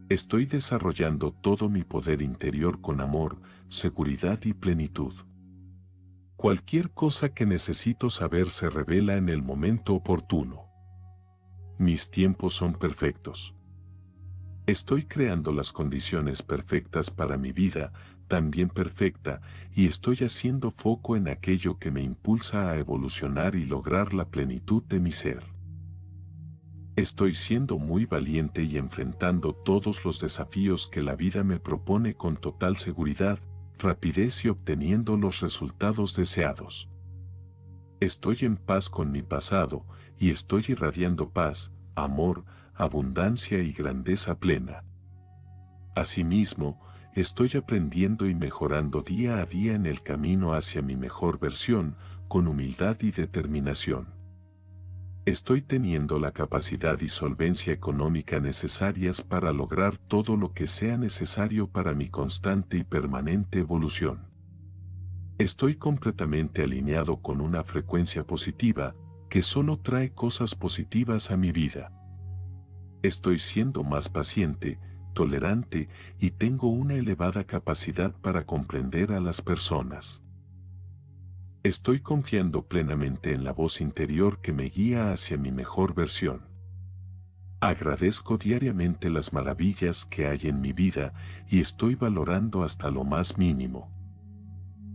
Estoy desarrollando todo mi poder interior con amor, seguridad y plenitud. Cualquier cosa que necesito saber se revela en el momento oportuno. Mis tiempos son perfectos. Estoy creando las condiciones perfectas para mi vida, también perfecta, y estoy haciendo foco en aquello que me impulsa a evolucionar y lograr la plenitud de mi ser. Estoy siendo muy valiente y enfrentando todos los desafíos que la vida me propone con total seguridad, rapidez y obteniendo los resultados deseados. Estoy en paz con mi pasado y estoy irradiando paz, amor, abundancia y grandeza plena. Asimismo, estoy aprendiendo y mejorando día a día en el camino hacia mi mejor versión, con humildad y determinación. Estoy teniendo la capacidad y solvencia económica necesarias para lograr todo lo que sea necesario para mi constante y permanente evolución. Estoy completamente alineado con una frecuencia positiva que solo trae cosas positivas a mi vida. Estoy siendo más paciente, tolerante y tengo una elevada capacidad para comprender a las personas. Estoy confiando plenamente en la voz interior que me guía hacia mi mejor versión. Agradezco diariamente las maravillas que hay en mi vida y estoy valorando hasta lo más mínimo.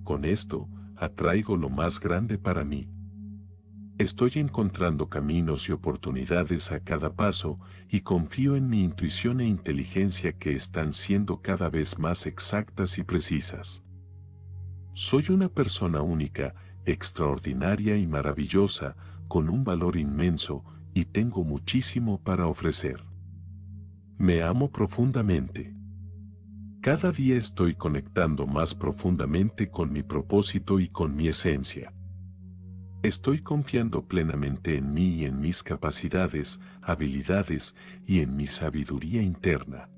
Con esto, atraigo lo más grande para mí. Estoy encontrando caminos y oportunidades a cada paso y confío en mi intuición e inteligencia que están siendo cada vez más exactas y precisas. Soy una persona única, extraordinaria y maravillosa, con un valor inmenso y tengo muchísimo para ofrecer. Me amo profundamente. Cada día estoy conectando más profundamente con mi propósito y con mi esencia. Estoy confiando plenamente en mí y en mis capacidades, habilidades y en mi sabiduría interna.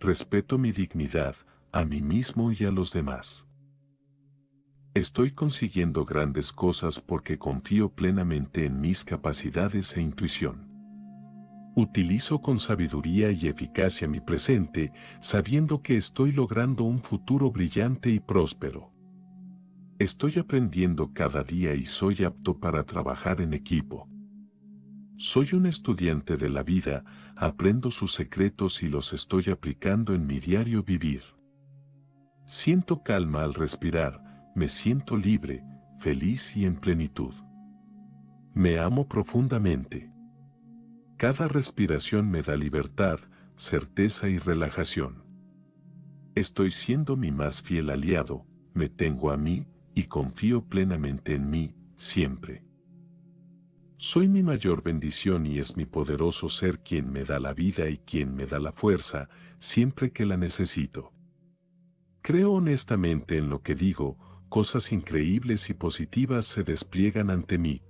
Respeto mi dignidad, a mí mismo y a los demás. Estoy consiguiendo grandes cosas porque confío plenamente en mis capacidades e intuición. Utilizo con sabiduría y eficacia mi presente, sabiendo que estoy logrando un futuro brillante y próspero. Estoy aprendiendo cada día y soy apto para trabajar en equipo. Soy un estudiante de la vida, aprendo sus secretos y los estoy aplicando en mi diario vivir. Siento calma al respirar, me siento libre, feliz y en plenitud. Me amo profundamente. Cada respiración me da libertad, certeza y relajación. Estoy siendo mi más fiel aliado, me tengo a mí, y confío plenamente en mí, siempre. Soy mi mayor bendición y es mi poderoso ser quien me da la vida y quien me da la fuerza, siempre que la necesito. Creo honestamente en lo que digo, cosas increíbles y positivas se despliegan ante mí.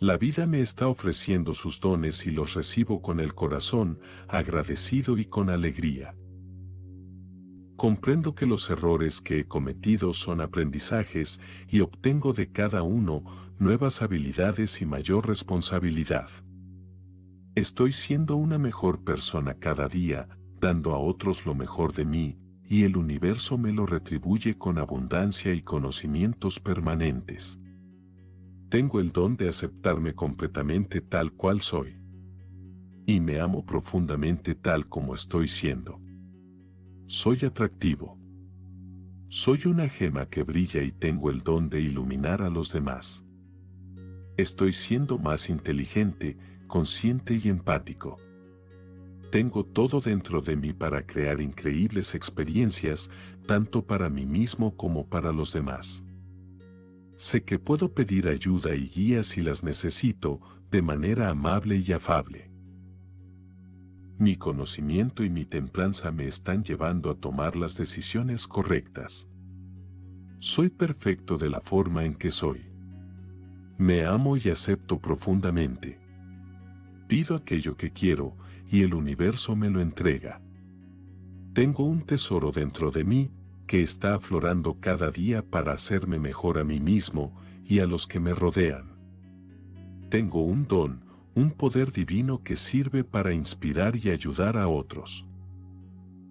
La vida me está ofreciendo sus dones y los recibo con el corazón, agradecido y con alegría. Comprendo que los errores que he cometido son aprendizajes y obtengo de cada uno nuevas habilidades y mayor responsabilidad. Estoy siendo una mejor persona cada día, dando a otros lo mejor de mí, y el universo me lo retribuye con abundancia y conocimientos permanentes. Tengo el don de aceptarme completamente tal cual soy. Y me amo profundamente tal como estoy siendo. Soy atractivo. Soy una gema que brilla y tengo el don de iluminar a los demás. Estoy siendo más inteligente, consciente y empático. Tengo todo dentro de mí para crear increíbles experiencias, tanto para mí mismo como para los demás. Sé que puedo pedir ayuda y guía si las necesito, de manera amable y afable. Mi conocimiento y mi templanza me están llevando a tomar las decisiones correctas. Soy perfecto de la forma en que soy. Me amo y acepto profundamente. Pido aquello que quiero y el universo me lo entrega. Tengo un tesoro dentro de mí que está aflorando cada día para hacerme mejor a mí mismo y a los que me rodean. Tengo un don, un poder divino que sirve para inspirar y ayudar a otros.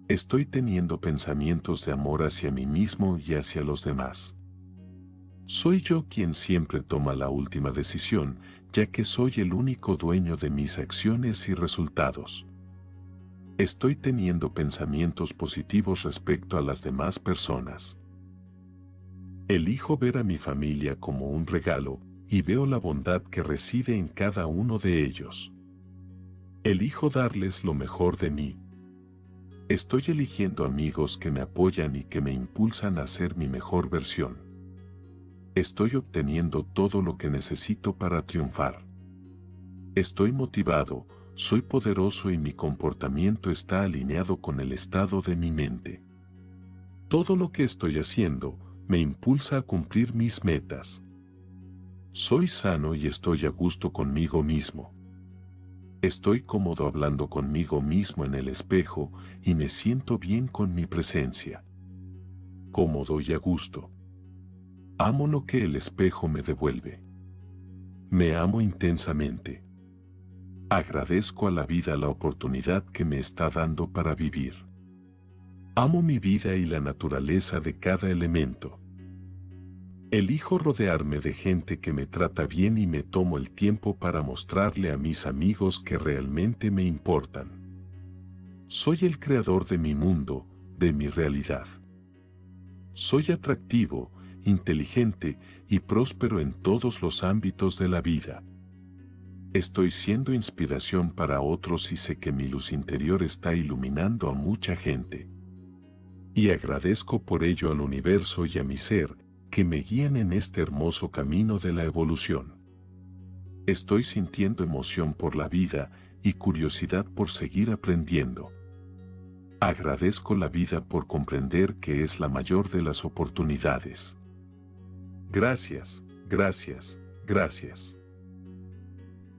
Estoy teniendo pensamientos de amor hacia mí mismo y hacia los demás. Soy yo quien siempre toma la última decisión, ya que soy el único dueño de mis acciones y resultados. Estoy teniendo pensamientos positivos respecto a las demás personas. Elijo ver a mi familia como un regalo y veo la bondad que reside en cada uno de ellos. Elijo darles lo mejor de mí. Estoy eligiendo amigos que me apoyan y que me impulsan a ser mi mejor versión. Estoy obteniendo todo lo que necesito para triunfar. Estoy motivado, soy poderoso y mi comportamiento está alineado con el estado de mi mente. Todo lo que estoy haciendo me impulsa a cumplir mis metas. Soy sano y estoy a gusto conmigo mismo. Estoy cómodo hablando conmigo mismo en el espejo y me siento bien con mi presencia. Cómodo y a gusto. Amo lo que el espejo me devuelve. Me amo intensamente. Agradezco a la vida la oportunidad que me está dando para vivir. Amo mi vida y la naturaleza de cada elemento. Elijo rodearme de gente que me trata bien y me tomo el tiempo para mostrarle a mis amigos que realmente me importan. Soy el creador de mi mundo, de mi realidad. Soy atractivo, inteligente y próspero en todos los ámbitos de la vida. Estoy siendo inspiración para otros y sé que mi luz interior está iluminando a mucha gente. Y agradezco por ello al universo y a mi ser, que me guían en este hermoso camino de la evolución. Estoy sintiendo emoción por la vida y curiosidad por seguir aprendiendo. Agradezco la vida por comprender que es la mayor de las oportunidades. Gracias, gracias, gracias.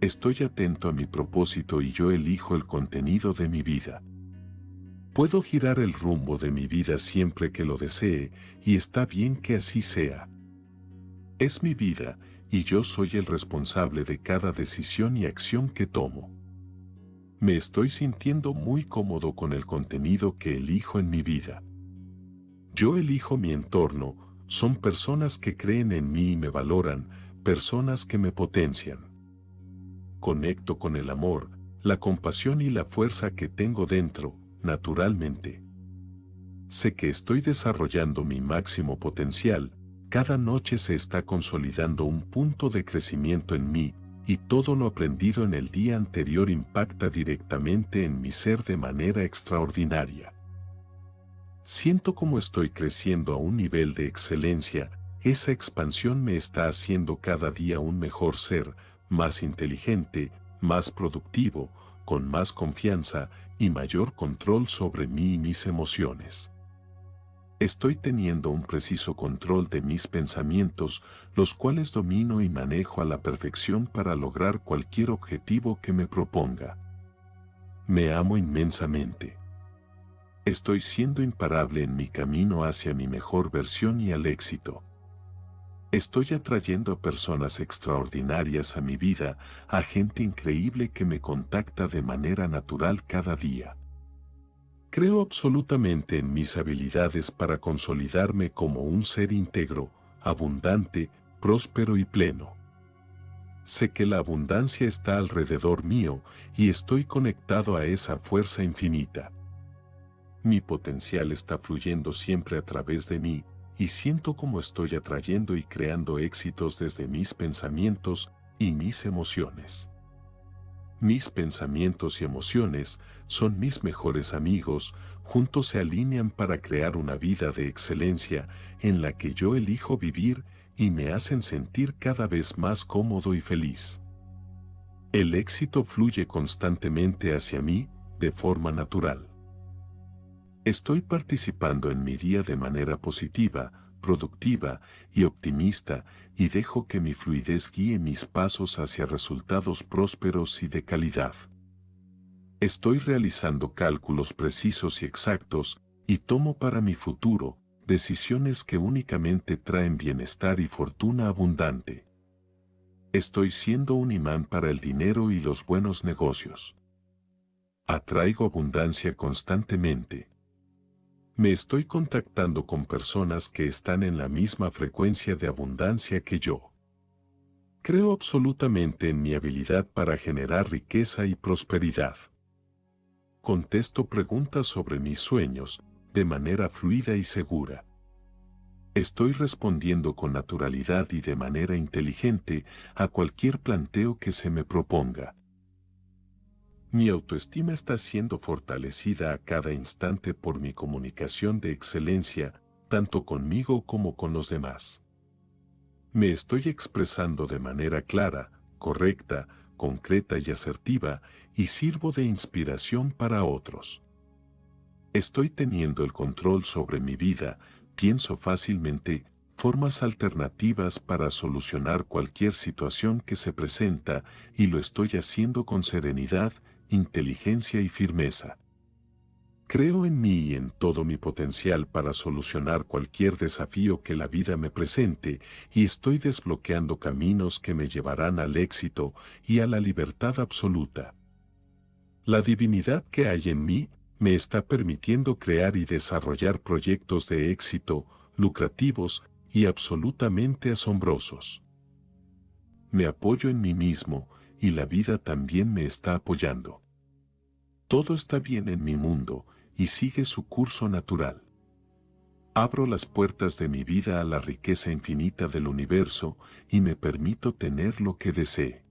Estoy atento a mi propósito y yo elijo el contenido de mi vida. Puedo girar el rumbo de mi vida siempre que lo desee y está bien que así sea. Es mi vida y yo soy el responsable de cada decisión y acción que tomo. Me estoy sintiendo muy cómodo con el contenido que elijo en mi vida. Yo elijo mi entorno, son personas que creen en mí y me valoran, personas que me potencian conecto con el amor, la compasión y la fuerza que tengo dentro, naturalmente. Sé que estoy desarrollando mi máximo potencial, cada noche se está consolidando un punto de crecimiento en mí, y todo lo aprendido en el día anterior impacta directamente en mi ser de manera extraordinaria. Siento como estoy creciendo a un nivel de excelencia, esa expansión me está haciendo cada día un mejor ser, más inteligente, más productivo, con más confianza y mayor control sobre mí y mis emociones. Estoy teniendo un preciso control de mis pensamientos, los cuales domino y manejo a la perfección para lograr cualquier objetivo que me proponga. Me amo inmensamente. Estoy siendo imparable en mi camino hacia mi mejor versión y al éxito. Estoy atrayendo a personas extraordinarias a mi vida, a gente increíble que me contacta de manera natural cada día. Creo absolutamente en mis habilidades para consolidarme como un ser íntegro, abundante, próspero y pleno. Sé que la abundancia está alrededor mío y estoy conectado a esa fuerza infinita. Mi potencial está fluyendo siempre a través de mí, y siento como estoy atrayendo y creando éxitos desde mis pensamientos y mis emociones. Mis pensamientos y emociones son mis mejores amigos, juntos se alinean para crear una vida de excelencia en la que yo elijo vivir y me hacen sentir cada vez más cómodo y feliz. El éxito fluye constantemente hacia mí de forma natural. Estoy participando en mi día de manera positiva, productiva y optimista y dejo que mi fluidez guíe mis pasos hacia resultados prósperos y de calidad. Estoy realizando cálculos precisos y exactos y tomo para mi futuro decisiones que únicamente traen bienestar y fortuna abundante. Estoy siendo un imán para el dinero y los buenos negocios. Atraigo abundancia constantemente. Me estoy contactando con personas que están en la misma frecuencia de abundancia que yo. Creo absolutamente en mi habilidad para generar riqueza y prosperidad. Contesto preguntas sobre mis sueños de manera fluida y segura. Estoy respondiendo con naturalidad y de manera inteligente a cualquier planteo que se me proponga. Mi autoestima está siendo fortalecida a cada instante por mi comunicación de excelencia, tanto conmigo como con los demás. Me estoy expresando de manera clara, correcta, concreta y asertiva y sirvo de inspiración para otros. Estoy teniendo el control sobre mi vida, pienso fácilmente, formas alternativas para solucionar cualquier situación que se presenta y lo estoy haciendo con serenidad inteligencia y firmeza. Creo en mí y en todo mi potencial para solucionar cualquier desafío que la vida me presente y estoy desbloqueando caminos que me llevarán al éxito y a la libertad absoluta. La divinidad que hay en mí me está permitiendo crear y desarrollar proyectos de éxito, lucrativos y absolutamente asombrosos. Me apoyo en mí mismo y la vida también me está apoyando. Todo está bien en mi mundo y sigue su curso natural. Abro las puertas de mi vida a la riqueza infinita del universo y me permito tener lo que desee.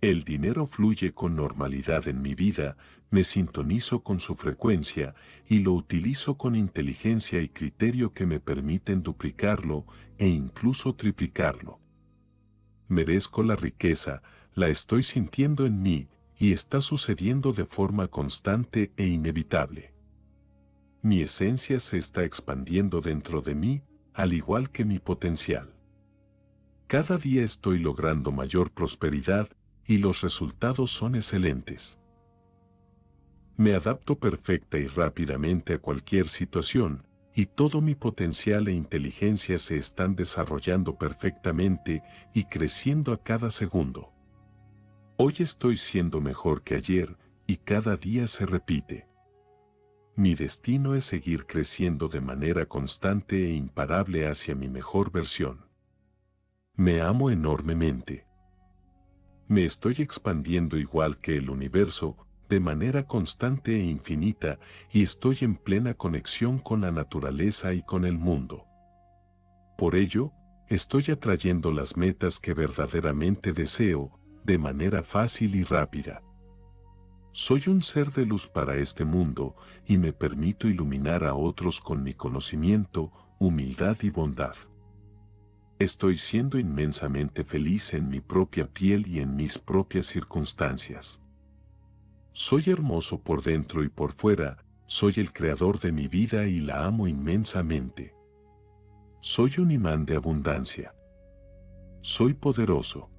El dinero fluye con normalidad en mi vida, me sintonizo con su frecuencia y lo utilizo con inteligencia y criterio que me permiten duplicarlo e incluso triplicarlo. Merezco la riqueza, la estoy sintiendo en mí y está sucediendo de forma constante e inevitable. Mi esencia se está expandiendo dentro de mí, al igual que mi potencial. Cada día estoy logrando mayor prosperidad y los resultados son excelentes. Me adapto perfecta y rápidamente a cualquier situación, y todo mi potencial e inteligencia se están desarrollando perfectamente y creciendo a cada segundo. Hoy estoy siendo mejor que ayer y cada día se repite. Mi destino es seguir creciendo de manera constante e imparable hacia mi mejor versión. Me amo enormemente. Me estoy expandiendo igual que el universo, de manera constante e infinita, y estoy en plena conexión con la naturaleza y con el mundo. Por ello, estoy atrayendo las metas que verdaderamente deseo, de manera fácil y rápida. Soy un ser de luz para este mundo y me permito iluminar a otros con mi conocimiento, humildad y bondad. Estoy siendo inmensamente feliz en mi propia piel y en mis propias circunstancias. Soy hermoso por dentro y por fuera, soy el creador de mi vida y la amo inmensamente. Soy un imán de abundancia. Soy poderoso.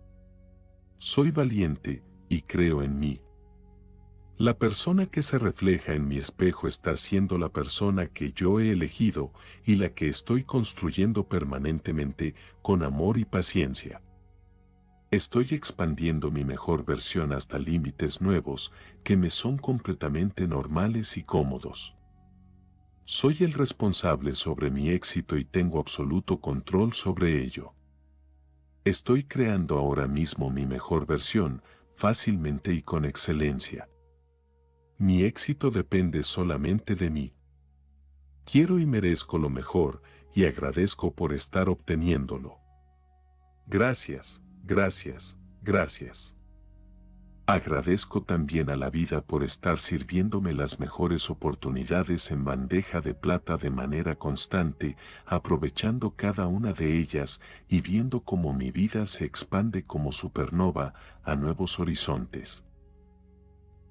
Soy valiente y creo en mí. La persona que se refleja en mi espejo está siendo la persona que yo he elegido y la que estoy construyendo permanentemente con amor y paciencia. Estoy expandiendo mi mejor versión hasta límites nuevos que me son completamente normales y cómodos. Soy el responsable sobre mi éxito y tengo absoluto control sobre ello. Estoy creando ahora mismo mi mejor versión, fácilmente y con excelencia. Mi éxito depende solamente de mí. Quiero y merezco lo mejor y agradezco por estar obteniéndolo. Gracias, gracias, gracias. Agradezco también a la vida por estar sirviéndome las mejores oportunidades en bandeja de plata de manera constante, aprovechando cada una de ellas y viendo cómo mi vida se expande como supernova a nuevos horizontes.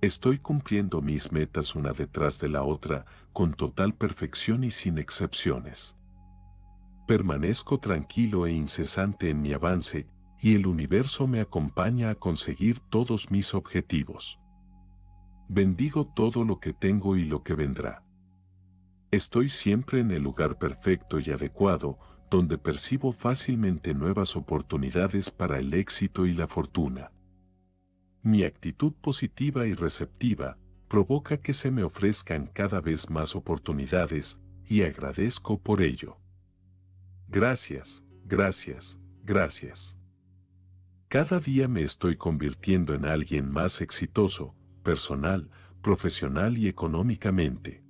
Estoy cumpliendo mis metas una detrás de la otra, con total perfección y sin excepciones. Permanezco tranquilo e incesante en mi avance, y el universo me acompaña a conseguir todos mis objetivos. Bendigo todo lo que tengo y lo que vendrá. Estoy siempre en el lugar perfecto y adecuado, donde percibo fácilmente nuevas oportunidades para el éxito y la fortuna. Mi actitud positiva y receptiva provoca que se me ofrezcan cada vez más oportunidades y agradezco por ello. Gracias, gracias, gracias. Cada día me estoy convirtiendo en alguien más exitoso, personal, profesional y económicamente.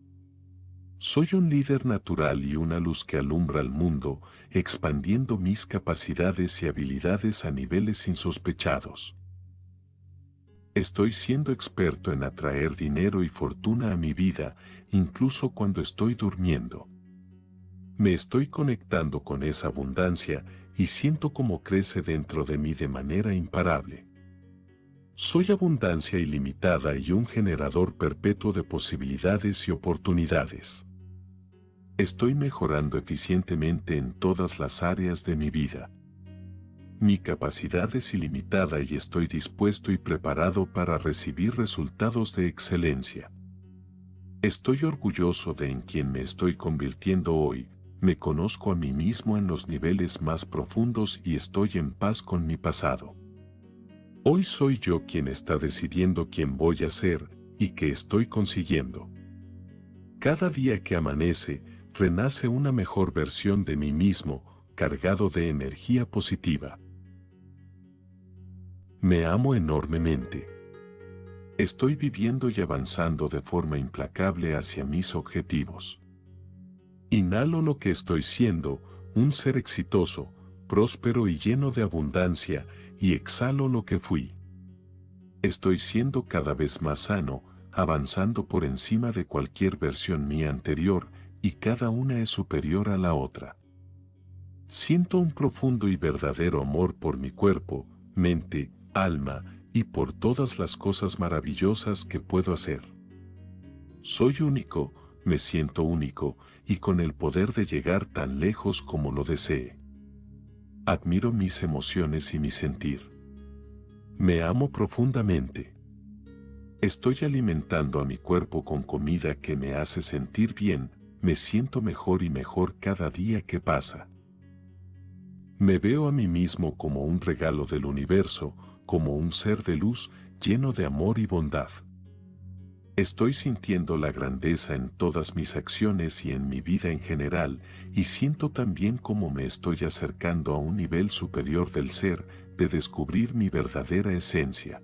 Soy un líder natural y una luz que alumbra al mundo, expandiendo mis capacidades y habilidades a niveles insospechados. Estoy siendo experto en atraer dinero y fortuna a mi vida, incluso cuando estoy durmiendo. Me estoy conectando con esa abundancia y siento cómo crece dentro de mí de manera imparable. Soy abundancia ilimitada y un generador perpetuo de posibilidades y oportunidades. Estoy mejorando eficientemente en todas las áreas de mi vida. Mi capacidad es ilimitada y estoy dispuesto y preparado para recibir resultados de excelencia. Estoy orgulloso de en quien me estoy convirtiendo hoy, me conozco a mí mismo en los niveles más profundos y estoy en paz con mi pasado. Hoy soy yo quien está decidiendo quién voy a ser y qué estoy consiguiendo. Cada día que amanece, renace una mejor versión de mí mismo, cargado de energía positiva. Me amo enormemente. Estoy viviendo y avanzando de forma implacable hacia mis objetivos. Inhalo lo que estoy siendo, un ser exitoso, próspero y lleno de abundancia, y exhalo lo que fui. Estoy siendo cada vez más sano, avanzando por encima de cualquier versión mía anterior, y cada una es superior a la otra. Siento un profundo y verdadero amor por mi cuerpo, mente, alma, y por todas las cosas maravillosas que puedo hacer. Soy único, me siento único y con el poder de llegar tan lejos como lo desee. Admiro mis emociones y mi sentir. Me amo profundamente. Estoy alimentando a mi cuerpo con comida que me hace sentir bien, me siento mejor y mejor cada día que pasa. Me veo a mí mismo como un regalo del universo, como un ser de luz lleno de amor y bondad. Estoy sintiendo la grandeza en todas mis acciones y en mi vida en general, y siento también cómo me estoy acercando a un nivel superior del ser, de descubrir mi verdadera esencia.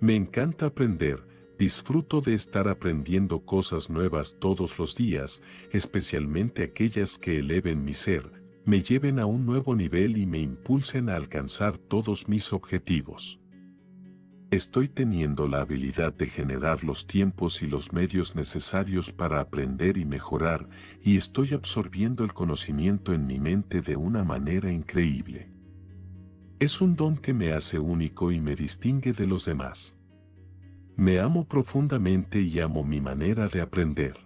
Me encanta aprender, disfruto de estar aprendiendo cosas nuevas todos los días, especialmente aquellas que eleven mi ser, me lleven a un nuevo nivel y me impulsen a alcanzar todos mis objetivos. Estoy teniendo la habilidad de generar los tiempos y los medios necesarios para aprender y mejorar y estoy absorbiendo el conocimiento en mi mente de una manera increíble. Es un don que me hace único y me distingue de los demás. Me amo profundamente y amo mi manera de aprender.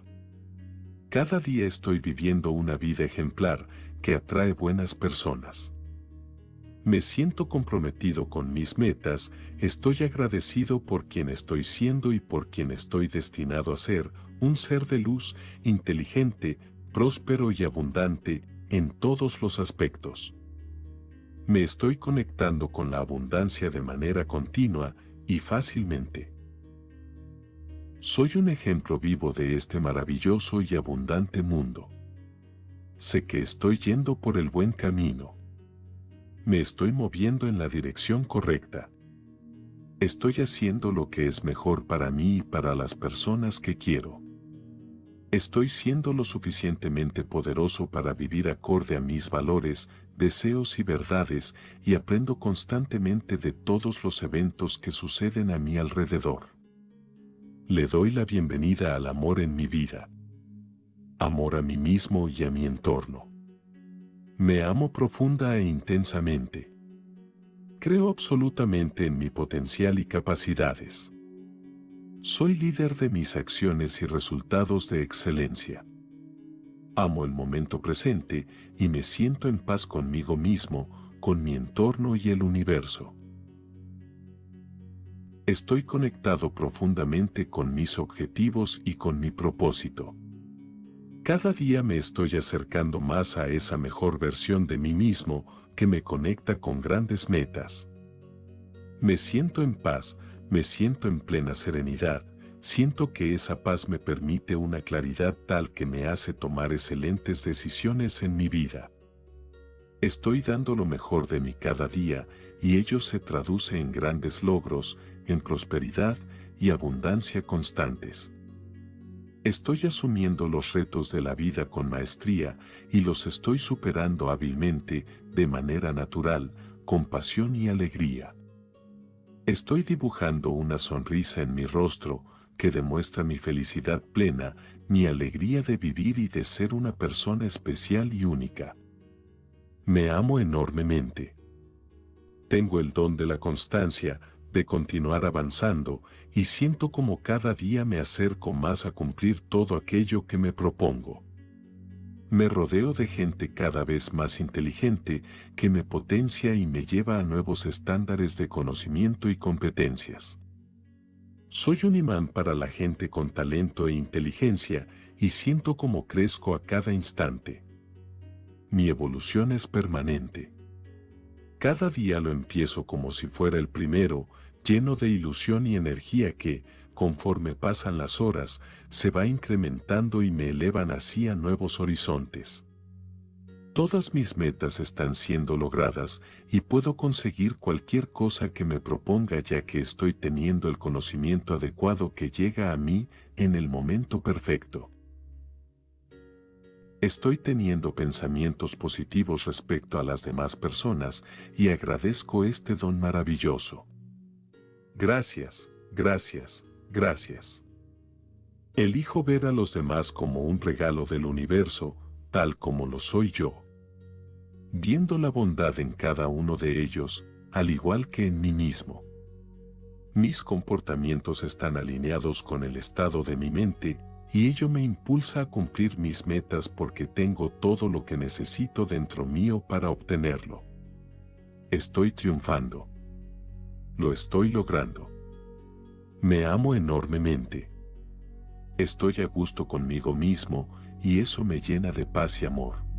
Cada día estoy viviendo una vida ejemplar que atrae buenas personas. Me siento comprometido con mis metas, estoy agradecido por quien estoy siendo y por quien estoy destinado a ser, un ser de luz, inteligente, próspero y abundante en todos los aspectos. Me estoy conectando con la abundancia de manera continua y fácilmente. Soy un ejemplo vivo de este maravilloso y abundante mundo. Sé que estoy yendo por el buen camino. Me estoy moviendo en la dirección correcta. Estoy haciendo lo que es mejor para mí y para las personas que quiero. Estoy siendo lo suficientemente poderoso para vivir acorde a mis valores, deseos y verdades y aprendo constantemente de todos los eventos que suceden a mi alrededor. Le doy la bienvenida al amor en mi vida. Amor a mí mismo y a mi entorno. Me amo profunda e intensamente. Creo absolutamente en mi potencial y capacidades. Soy líder de mis acciones y resultados de excelencia. Amo el momento presente y me siento en paz conmigo mismo, con mi entorno y el universo. Estoy conectado profundamente con mis objetivos y con mi propósito. Cada día me estoy acercando más a esa mejor versión de mí mismo que me conecta con grandes metas. Me siento en paz, me siento en plena serenidad, siento que esa paz me permite una claridad tal que me hace tomar excelentes decisiones en mi vida. Estoy dando lo mejor de mí cada día y ello se traduce en grandes logros, en prosperidad y abundancia constantes. Estoy asumiendo los retos de la vida con maestría y los estoy superando hábilmente, de manera natural, con pasión y alegría. Estoy dibujando una sonrisa en mi rostro que demuestra mi felicidad plena, mi alegría de vivir y de ser una persona especial y única. Me amo enormemente. Tengo el don de la constancia, de continuar avanzando, y siento como cada día me acerco más a cumplir todo aquello que me propongo. Me rodeo de gente cada vez más inteligente que me potencia y me lleva a nuevos estándares de conocimiento y competencias. Soy un imán para la gente con talento e inteligencia y siento como crezco a cada instante. Mi evolución es permanente. Cada día lo empiezo como si fuera el primero, lleno de ilusión y energía que, conforme pasan las horas, se va incrementando y me elevan así a nuevos horizontes. Todas mis metas están siendo logradas y puedo conseguir cualquier cosa que me proponga ya que estoy teniendo el conocimiento adecuado que llega a mí en el momento perfecto. Estoy teniendo pensamientos positivos respecto a las demás personas y agradezco este don maravilloso. Gracias, gracias, Gracias. Elijo ver a los demás como un regalo del universo, tal como lo soy yo. Viendo la bondad en cada uno de ellos, al igual que en mí mismo. Mis comportamientos están alineados con el estado de mi mente y ello me impulsa a cumplir mis metas porque tengo todo lo que necesito dentro mío para obtenerlo. Estoy triunfando. Lo estoy logrando. Me amo enormemente. Estoy a gusto conmigo mismo y eso me llena de paz y amor.